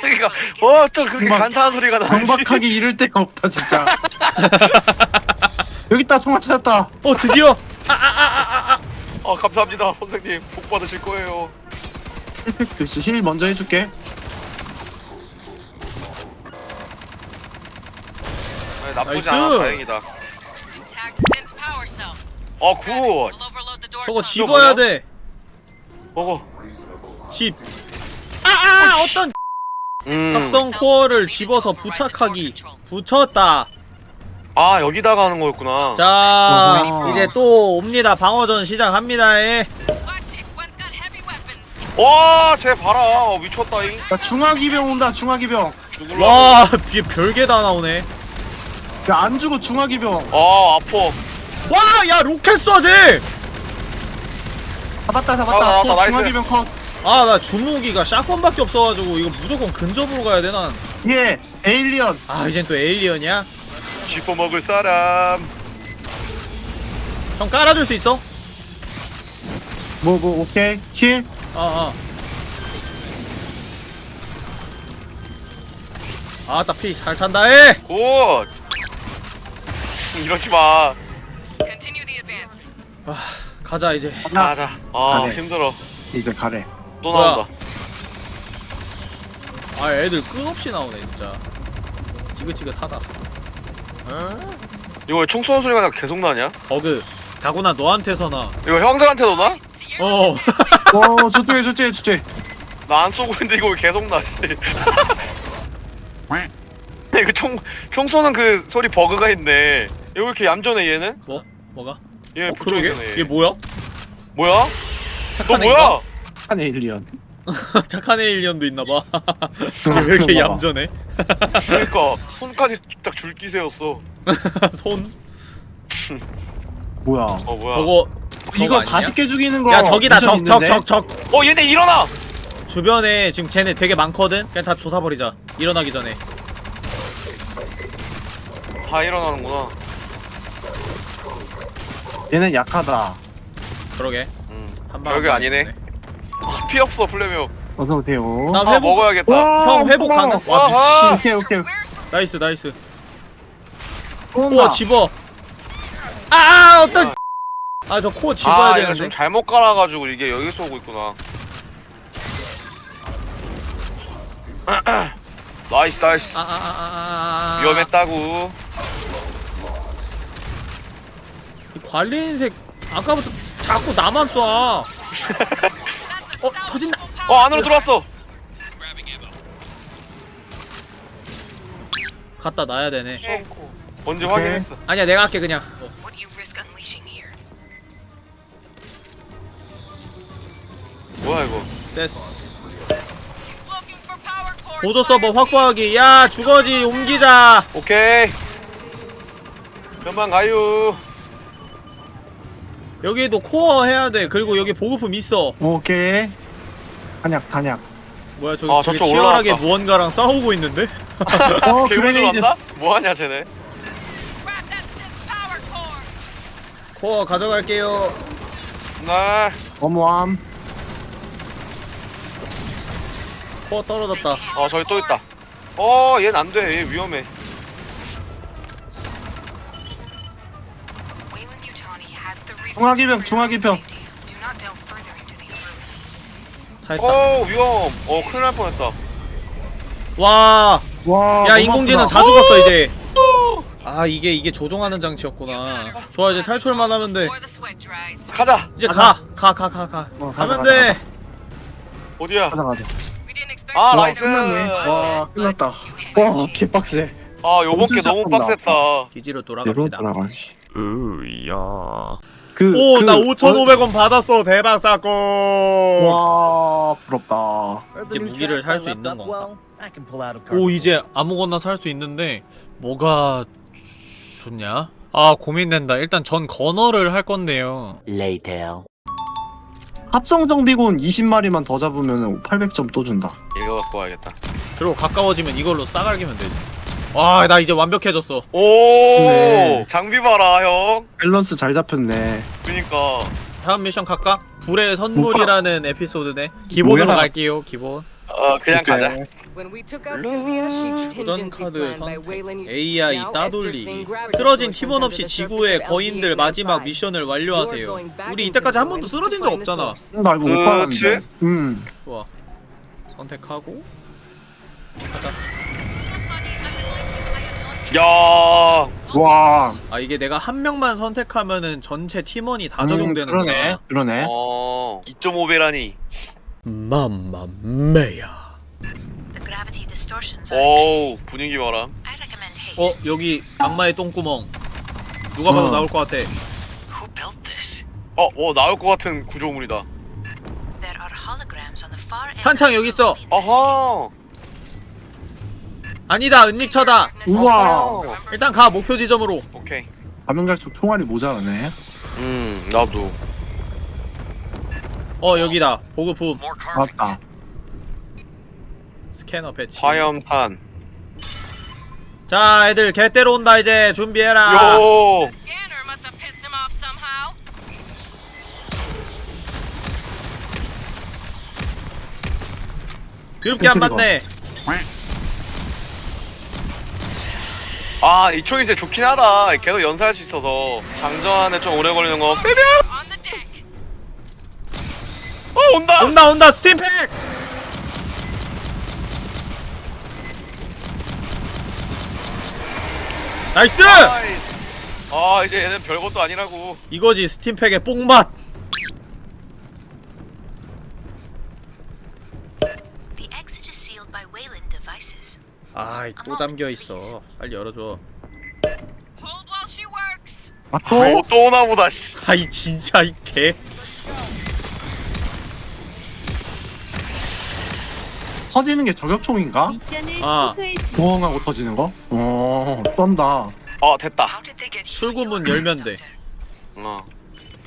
그러니까 어또 그렇게 간사한 소리가 나지 경박하게 이럴 데가 없다, 진짜. 여기 있다, 통화 찾았다. 어 드디어 어 감사합니다 선생님 복 받으실 거예요 있어. heal 먼저 해줄게. 아니, 나쁘지 nice. 않아 다행이다. 어 good. 저거. 집어야 돼. 먹어 집. 아아 어떤 음. 합성 core를 집어서 부착하기. 붙였다. 아 여기다가 하는 거였구나 자 어허. 이제 또 옵니다. 방어전 시작합니다. weapons. 와 쟤 봐라 어, 미쳤다잉 야, 중화기병 온다. 중화기병. 와 별게 다 나오네. 야, 안 죽어 중화기병. 아 아파 와야 로켓 쏴지. 잡았다, 아, 잡았다. 나왔다, 컷, nice. 중화기병 컷. 아 나 주무기가 shotgun밖에 없어가지고 이거 무조건 근접으로 가야 돼 난. 예, alien. 아 이젠 또 alien이야? 씹어먹을 사람 형 깔아줄 수 있어? 뭐, 뭐, 오케이. heal. 아 아. 아따 피 잘 찬다 해. good 이러지마 Continue the advance. 가자 이제. 가자 아 가네. 힘들어 이제 가래. 또 뭐야? 나온다 아 애들 끝없이 나오네 진짜. 지긋지긋하다. 이거 총 쏘는 소리가 나 계속 나냐? 버그. 가구나 너한테서나. 이거 형들한테도 나? 어. [LAUGHS] 어, 저쪽에, 저쪽에, 저쪽에. 나 안 쏘고 있는데 이거 왜 계속 나지? [LAUGHS] [LAUGHS] 이거 총, 총 쏘는 그 소리 버그가 있네 이거 왜 이렇게 얌전해 얘는? 뭐? 뭐가? 얘 어 그러게. 얘 뭐야? 뭐야? 너 착한 뭐야? 한 에일리언. [LAUGHS] 착한 에일리언도 있나봐. [LAUGHS] 왜 이렇게. 얌전해? 그러니까 [LAUGHS] 손까지 딱 줄기 세웠어 손? 뭐야. 어 뭐야 이거 저거. 아니냐? 40개 죽이는 거. 야 저기다 적적 있는데? 적 적. 어 얘네 일어나! 주변에 지금 쟤네 되게 많거든? 그냥 다 조사버리자 일어나기 전에 다 일어나는구나 얘는 약하다. 그러게. 음. 한 방 별게 아니네. 아, 피 없어 플레명 어서 오세요. 나 아 회복 먹어야겠다. 형 회복 가능? 와 아하. 미친. 오케이, 오케이. nice nice. 온다. 집어. 아 아 어떤 아. 저 core 집어야 아 이거 좀 되는데. 잘못 깔아가지고 이게 여기서 오고 있구나. [CLEARS THROAT] nice nice. 아 아 아아. 위험했다고 관리 인색 아까부터 자꾸 나만 쏴. 어? 터진다 어 안으로 들어왔어. 갖다 놔야 되네. 언제 오케이. 확인했어. 아니야 내가 할게 그냥. Here? 뭐야 이거? 됐어. 보조 서버 확보하기. 야 주거지 옮기자. 오케이. 그만 가요 여기도 코어 해야 돼 그리고 여기 보급품 있어 오케이. 단약, 단약. 뭐야 저기 아, 되게 저쪽 치열하게 올라왔다. 무언가랑 싸우고 있는데? 어, [LAUGHS] 그레네이드. 들어왔나? 뭐하냐 쟤네. 코어 가져갈게요 날 어머함. 코어 떨어졌다 어 저기 또 있다 어 얘는 안돼 얘 위험해 중화기병, 중화기병. 다 했다 어 위험 어 큰일 날 뻔했다 와, 와. 야 너무 인공지능 아프다. 다 죽었어 이제 아 이게 이게 조종하는 장치였구나 좋아 이제 탈출만 하면 돼. 가자 이제 가 가 가 가 가 어, 가자, 가면 가자, 돼 어디야 가자, 가자. 아 you nice 끝났네. 와, 끝났다. 와, 개빡세. 아 요번 게 엄청 너무. 빡셌다 기지로 돌아갑시다. 으야. 그, 오 그, 나 5,500원 받았어. 대박 사건. 와, 부럽다. 이제 무기를 살 수 있는 건가? 오 이제 아무거나 살 수 있는데 뭐가 좋냐? 아 고민된다. 일단 전 건어를 할 건데요. 합성 정비군 20마리만 더 잡으면 800점 또 준다. 이거 갖고 와야겠다. 그리고 가까워지면 이걸로 싸갈기면 되지 와 나 이제 완벽해졌어 오 네. 장비 봐라 형 밸런스 잘 잡혔네. 그니까 다음 미션 갈까? 불의 선물이라는 에피소드네 기본으로 뭐야? 갈게요 기본 어 그냥 오케이. 가자. 도전 카드 선택. AI 따돌리기 gravity 쓰러진 팀원 없이 지구의 거인들 LP-895. 마지막 미션을 완료하세요 우리 이때까지 한 번도 쓰러진 적 없잖아. 나 이거 못? 봤는데 음 좋아 선택하고 가자 야. 와. 아 이게 내가 한 명만 선택하면은 전체 팀원이 다 음, 적용되는구나 그러네 그러네 어. 2.5배라니. 맘마메야 오. 분위기 봐라. 어 여기 악마의 똥구멍 누가 봐도 어. 나올 것 같아 Who built this? 어, 어 나올 것 같은 구조물이다. There are holograms on the far end. 탄창 여기 있어. 어허. 아니다 은닉처다 우와 일단 가 목표 지점으로 오케이. 가면 갈수록 총알이 모자라네 음 나도. 어 여기다 보급품. 맞다 스캐너 배치 화염탄. 자 애들 개떼로 온다 이제 준비해라 요. 그렇게 안. 맞네 아 이 총이 이제 좋긴 하다. 계속 연사할 수 있어서 장전하는데 좀 오래 걸리는 거. 빼면. 어 온다. 온다 온다 stimpack nice nice. 아 이제 얘는 별것도 아니라고. 이거지 stimpack의 뽕맛 아이 또 잠겨있어 빨리 열어줘 Hold while she works. 아 또, 또? 또 오나 보다 씨. [LAUGHS] 아이 진짜 이개 터지는 게 저격총인가? 아. 보험하고 터지는 거? 어 떤다 어 됐다. 출구문 열면 돼 어.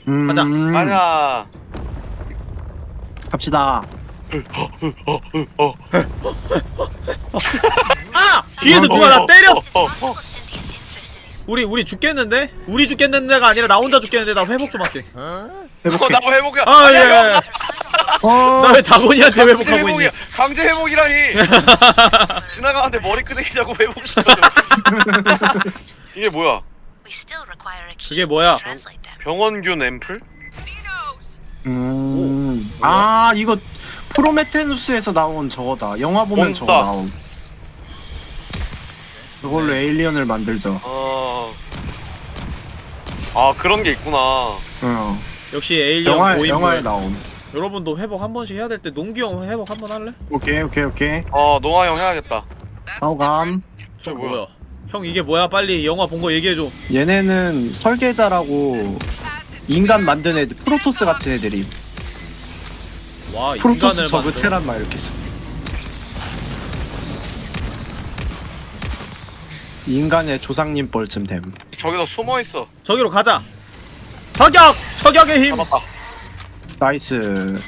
음 가자. 가자. 갑시다 아! [LAUGHS] [LAUGHS] 뒤에서 누가 나 때려! Possible Cynthia's interested in 우리 우리 죽겠는데? 우리 죽겠는데가 아니라 나 혼자 죽겠는데 나 회복 좀 할게 어, 회복해 나뭐 회복이야. 아 아니야, 형. 예. 어 나왜 다곤이한테 회복하고 있니? 강제 회복이라니. [LAUGHS] 지나가는데 머리 끄댕이 자꾸 회복시켜. [LAUGHS] 이게 뭐야? 그게 뭐야? 병원균 앰플? Dinos. 음. 아 이거 프로메테누스에서 나온 저거다 영화 보면 저거 온다. 나옴 저걸로 에일리언을 만들죠 어. 아 그런 게 있구나. 어. 역시 에일리언 영화, 고인물 영화에 나옴 여러분도 회복 한 번씩 해야 될 때 농기 형 회복 한 번 할래? 오케이 오케이 오케이 어 농아 형 해야겠다. 하우감 저 뭐야? 뭐야? 형 이게 뭐야? 빨리 영화 본 거 얘기해 줘 얘네는 설계자라고 인간 만든 애들 프로토스 같은 애들이 와 프로토스 인간을 저그 테란 막 이렇게 써 인간의 조상님 뻘쯤 됨 저기서 숨어 있어. 저기로 가자 저격! 저격의 힘! 잡았다. nice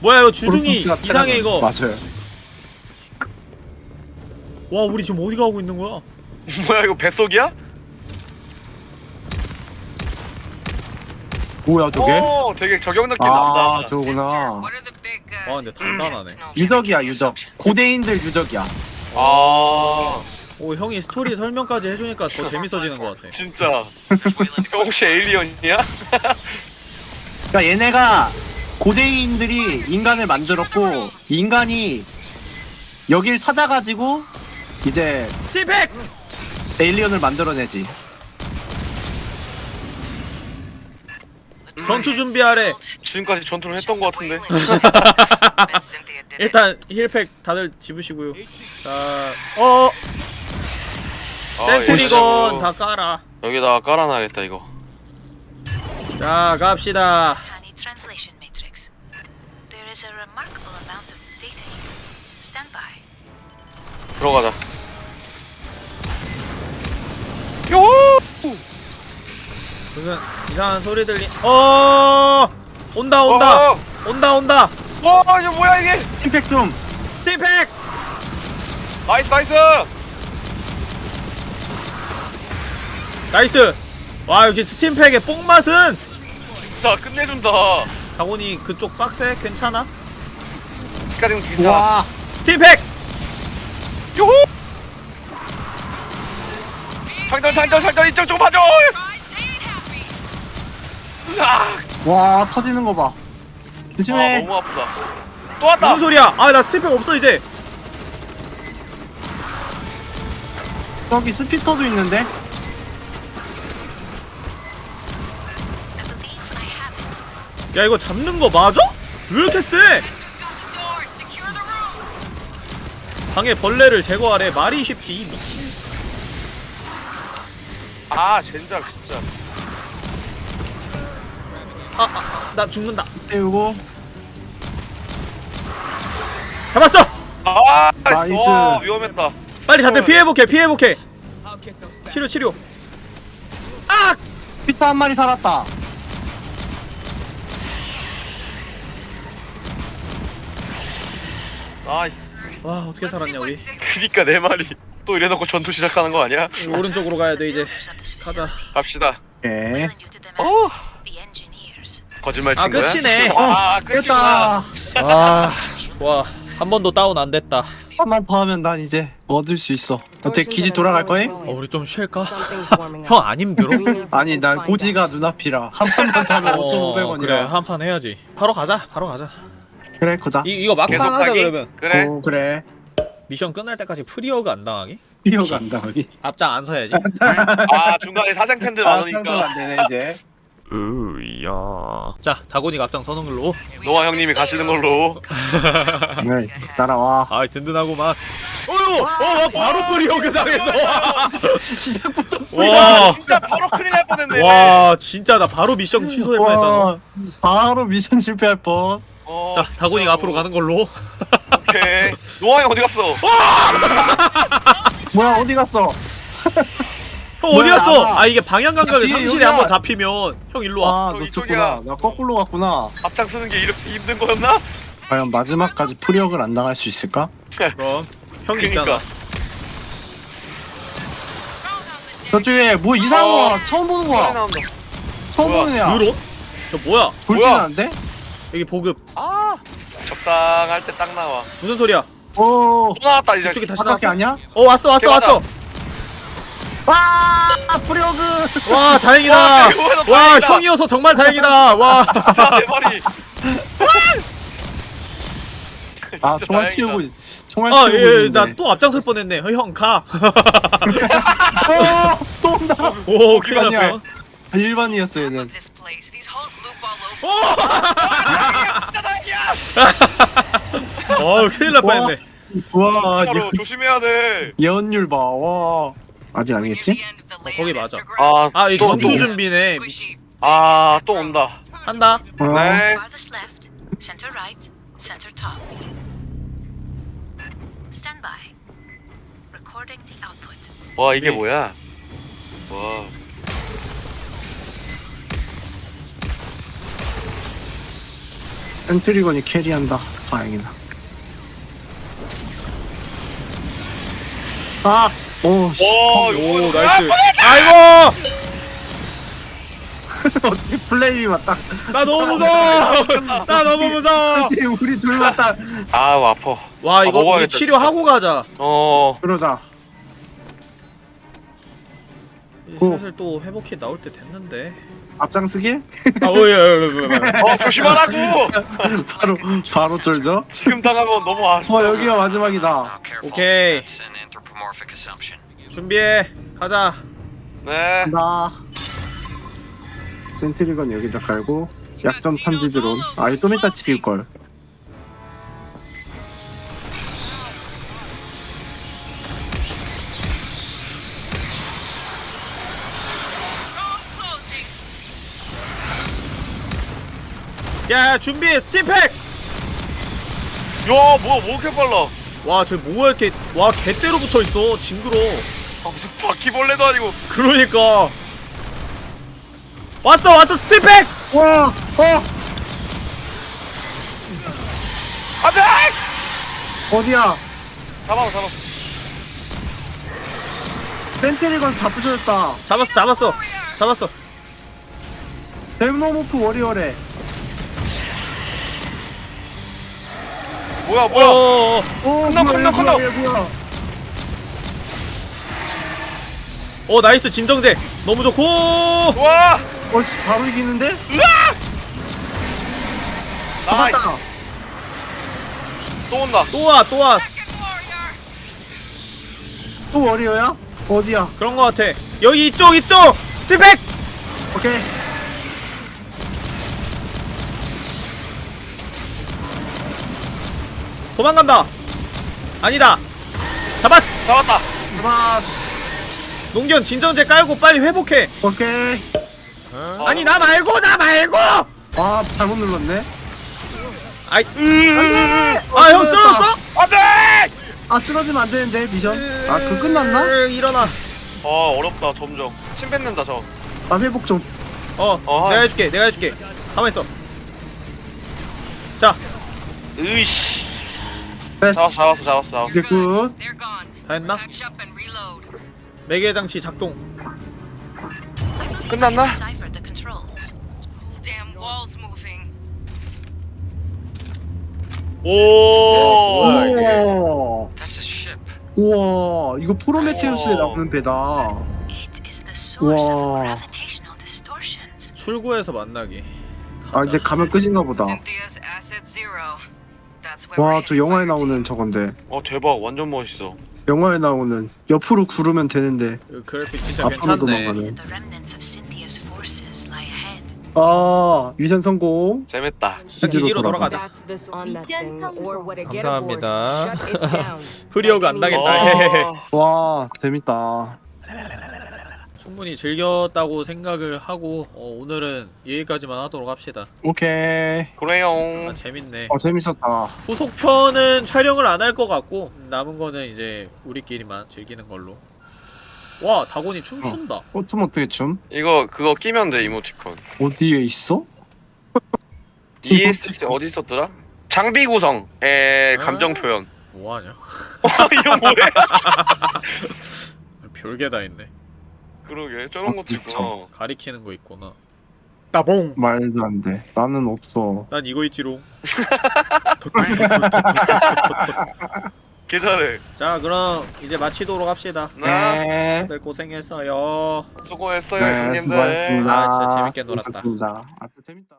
뭐야 이거 주둥이 이상해 이거 맞아요 와 우리 지금 어디 가고 있는 거야? [LAUGHS] 뭐야 이거 뱃속이야? 뭐야 저게? 오 되게 저격 느낌 아 난다. 저거구나 와 근데 단단하네 유적이야 유적 고대인들 유적이야 아 오 형이 스토리 설명까지 해주니까 더 재밌어지는 것 같아 진짜. 형 혹시 에일리언이야? [LAUGHS] 그러니까 얘네가 고대인들이 인간을 만들었고 인간이 여길 찾아가지고 이제 스팀팩! 에일리언을 만들어내지 전투 준비하래 지금까지 전투를 했던 것 같은데. 일단 힐팩 다들 집으시고요 자 어! 아, 센트리건 다 깔아 여기다가 깔아놔야겠다 이거. 자 갑시다. 들어가자. 요! 무슨 이상한 소리 들리 어 온다 온다 어! 온다 온다 와 이거 뭐야 이게? 스팀팩 좀 stimpack nice nice. nice 와 역시 stimpack의 뽕맛은 진짜 끝내준다. 다곤이 그쪽 빡세? 괜찮아? 여기까지는 괜찮아. 와 stimpack! 요호! 장전 장전 장전 이쪽 좀 봐줘. 와 터지는 거 봐. 아 조심해. 너무 아프다. 또 왔다. 무슨 소리야? 아 나 stimpack 없어 이제 저기 스피터도 있는데. 야 이거 잡는 거 맞아? 왜 이렇게 세? 방에 벌레를 제거하래 말이 쉽지 이 미친 아 젠장 진짜. 아 나 죽는다 태우고. 잡았어! 아 nice. 어, 위험했다. 빨리 다들 피 회복해 피 회복해 치료 치료 아! Spitter 한 마리 살았다. nice. 와 어떻게 살았냐 우리 그니까 내 말이 또 이래놓고 전투 시작하는 거 아니야? 오른쪽으로 가야 돼 이제 [LAUGHS] 가자. 갑시다. 예. Calling 거짓말 아, 친 거야? 끝이네. 아 끝이구나. 깼다. 아 좋아 한 번도 다운 안 됐다 한번 더 하면 난 이제 얻을 수 있어. 어때 기지 돌아갈 거임? 어 우리 좀 쉴까? [LAUGHS] 형. 안 힘들어? 아니 난 고지가. 눈앞이라 한 판만 타면 [LAUGHS] 어, 5,500원이라. 그래 한 판 해야지 바로 가자 바로 가자 그래 고자. 이, 이거 막판 하자? 그러면 그래. 오 그래. 미션 끝날 때까지 프리어가 안 당하게? 뛰어간다 여기. 앞장 안 서야지 아 중간에 사생 팬들 아 많으니까 안 되네 이제. 으야. 자 다곤이가 앞장 서는 걸로 노아 형님이 가시는 걸로. [LAUGHS] 네, 따라와. 아이 든든하구만 어휴 어 바로 프리어가 당해서 [LAUGHS] 시작부터 와 진짜 바로 큰일 날 뻔했네. 와 진짜 나 바로 미션 취소할 뻔했잖아 와, 바로 미션 실패할 뻔. 어, 자 다곤이가. 앞으로 가는 걸로 오케이. 노아 형 어디 갔어? 뭐야 어디 갔어? [LAUGHS] 형 어디 뭐야, 갔어? 나가. 아 이게 방향 감각을 뒤에 상실에 여기야. 한번 잡히면 형 일로 와아저 놓쳤구나. 이쪽이야. 나 거꾸로 갔구나. 앞장 쓰는 게 이렇게 힘든 거였나? 과연 마지막까지 프리역을 안 당할 수 있을까? [LAUGHS] 그럼 형이 그니까. 있잖아 저쪽에 뭐 이상한 어. 거 처음 보는 거야. 나온다. 처음 뭐야, 보는 애야. 드론? 저 뭐야 돌진하는데? 여기 보급 아 적당할 때 딱 나와. 무슨 소리야 오. 또 나왔다 이제. 저쪽에 다시 바깥에 나왔어 아니야? 어 왔어 왔어 맞아. 왔어 와 프리어그. 와 다행이다 와, 와. 형이어서 정말 다행이다 와 [LAUGHS] 진짜. 아 진짜 총알. 치우고 총알 아, 치우고 예, 있는데. 나또 앞장설 뻔했네. 어, 형 가. 어, 또 온다. [LAUGHS] 오, 큰일. 뻔. 일반이었어 얘는. [LAUGHS] 어, 큰일 날 와. 뻔했네. 와 진짜로 조심해야 돼. 예언율 봐. 와. 아직 아니겠지? land 거기 맞아. 아, 아, 이 또, 전투 또. 준비네. Squishy. 아, 또 온다. 한다. 어. 네. 와, 이게 네. 뭐야? 와. sentry gun이 carry한다. 다행이다. 아, 오, 씨. 와, 오, 이거 nice. 아이고! [LAUGHS] 어떻게 플레이 맞다. [LAUGHS] 나 너무 무서워! 나 너무 무서워! 우리 둘 맞다. 아우, 아파. 와, 아, 이거 우리 먹어야겠다, 치료하고 가자. 어. 그러자. 이제 오. 슬슬 또 회복키 나올 때 됐는데. 앞장서기? 아, 오, 예, 예, 예, 예. 어, 조심하라고! [LAUGHS] 바로, 바로 쫄죠? 지금 당하면 너무 아쉬워. 와, 여기가 마지막이다. Okay. 준비해. 가자. 네. 나. 센트리건 여기다 깔고, 약점 탐지 드론. 아, 이거 좀 이따 치울걸. Closing. 야, 준비해. 스팀팩! 야, 뭐야, 뭐 이렇게 빨라? 와, 저 뭐가 이렇게, 와, 개대로 붙어 있어. 징그러. 아, 무슨 바퀴벌레도 아니고. 그러니까. 왔어, 왔어, 스팀팩! 와, 어! 안 돼! 어디야? 잡았어, 잡았어. 센트리건 다 부셔졌다. 잡았어, 잡았어. 잡았어. 데모모프 워리어래. 뭐야 뭐야 어어어 오, 끝나, 뭐야, 끝나, 얘 뭐야, 끝나. 얘 뭐야. 어, 나이스 진정제 너무 좋고 와 어, 씨, 바로 이기는데? 나이스 잡았다. 또 온다 또 와 또와 Second warrior. 또 워리어야? 어디야? 그런 거 같아 여기 이쪽 이쪽 스틸백 오케이. 도망간다. 아니다. 잡았어 잡았다. 잡았어. 농견 진정제 깔고 빨리 회복해. 오케이. 아니 나 말고 나 말고! 아, 잘못 눌렀네. 아이. 안아형 쓰러졌어? 안돼! 아, 쓰러지면 안 되는데, 미션. 아, 그 끝났나? 으, 일어나. 아 어렵다 점점. 침 뱉는다 저. 나 회복 좀. 어 어, 내가. 해줄게 내가 해줄게. 가만있어. 자. 으이씨 됐어. 잡았어 잡았어 잡았어 이제 good. 다 했나? 매개 장치 작동 끝났나? 오 뭐야, 이게? 우와. 우와, 이거 프로메테우스에 오. 나오는 배다. 출구에서 만나기 아, 이제 가면 끝인가 보다. Cynthia's asset zero. 와, 저 영화에. 나오는 저건데. 어 대박 완전 멋있어 영화에 나오는 옆으로 구르면 되는데 이 그래픽 진짜 앞으로 괜찮네 ahead. 아 미션 성공 재밌다 자, 기지로 돌아가. 돌아가자 미션 get 감사합니다. 프리오가 안 나겠다. 어, 와 재밌다 충분히 즐겼다고 생각을 하고 어, 오늘은 여기까지만 하도록 합시다. 오케이. 그래요. 아 재밌네. 어 재밌었다. 후속편은 촬영을 안 할 것 같고 남은 거는 이제 우리끼리만 즐기는 걸로. 와 다곤이 춤춘다. 오토모토의 춤? 이거 그거 끼면 돼 이모티콘. 어디에 있어? [LAUGHS] ESC 어디 있었더라? 장비 구성의 감정 표현. 뭐하냐? 이거 뭐야? [LAUGHS] 별게 다 있네 그러게. 저런 것도 있구나 가리키는 거 있구나. 따봉. 말도 안돼. 나는 없어. 난 이거 있지롱. [LAUGHS] 계산해. 자 그럼 이제 마치도록 합시다. 나 네, 다들 고생했어요. 수고했어요 네 형님들. 수고하셨습니다. 아, 진짜 재밌게 놀았다. 아또 재밌다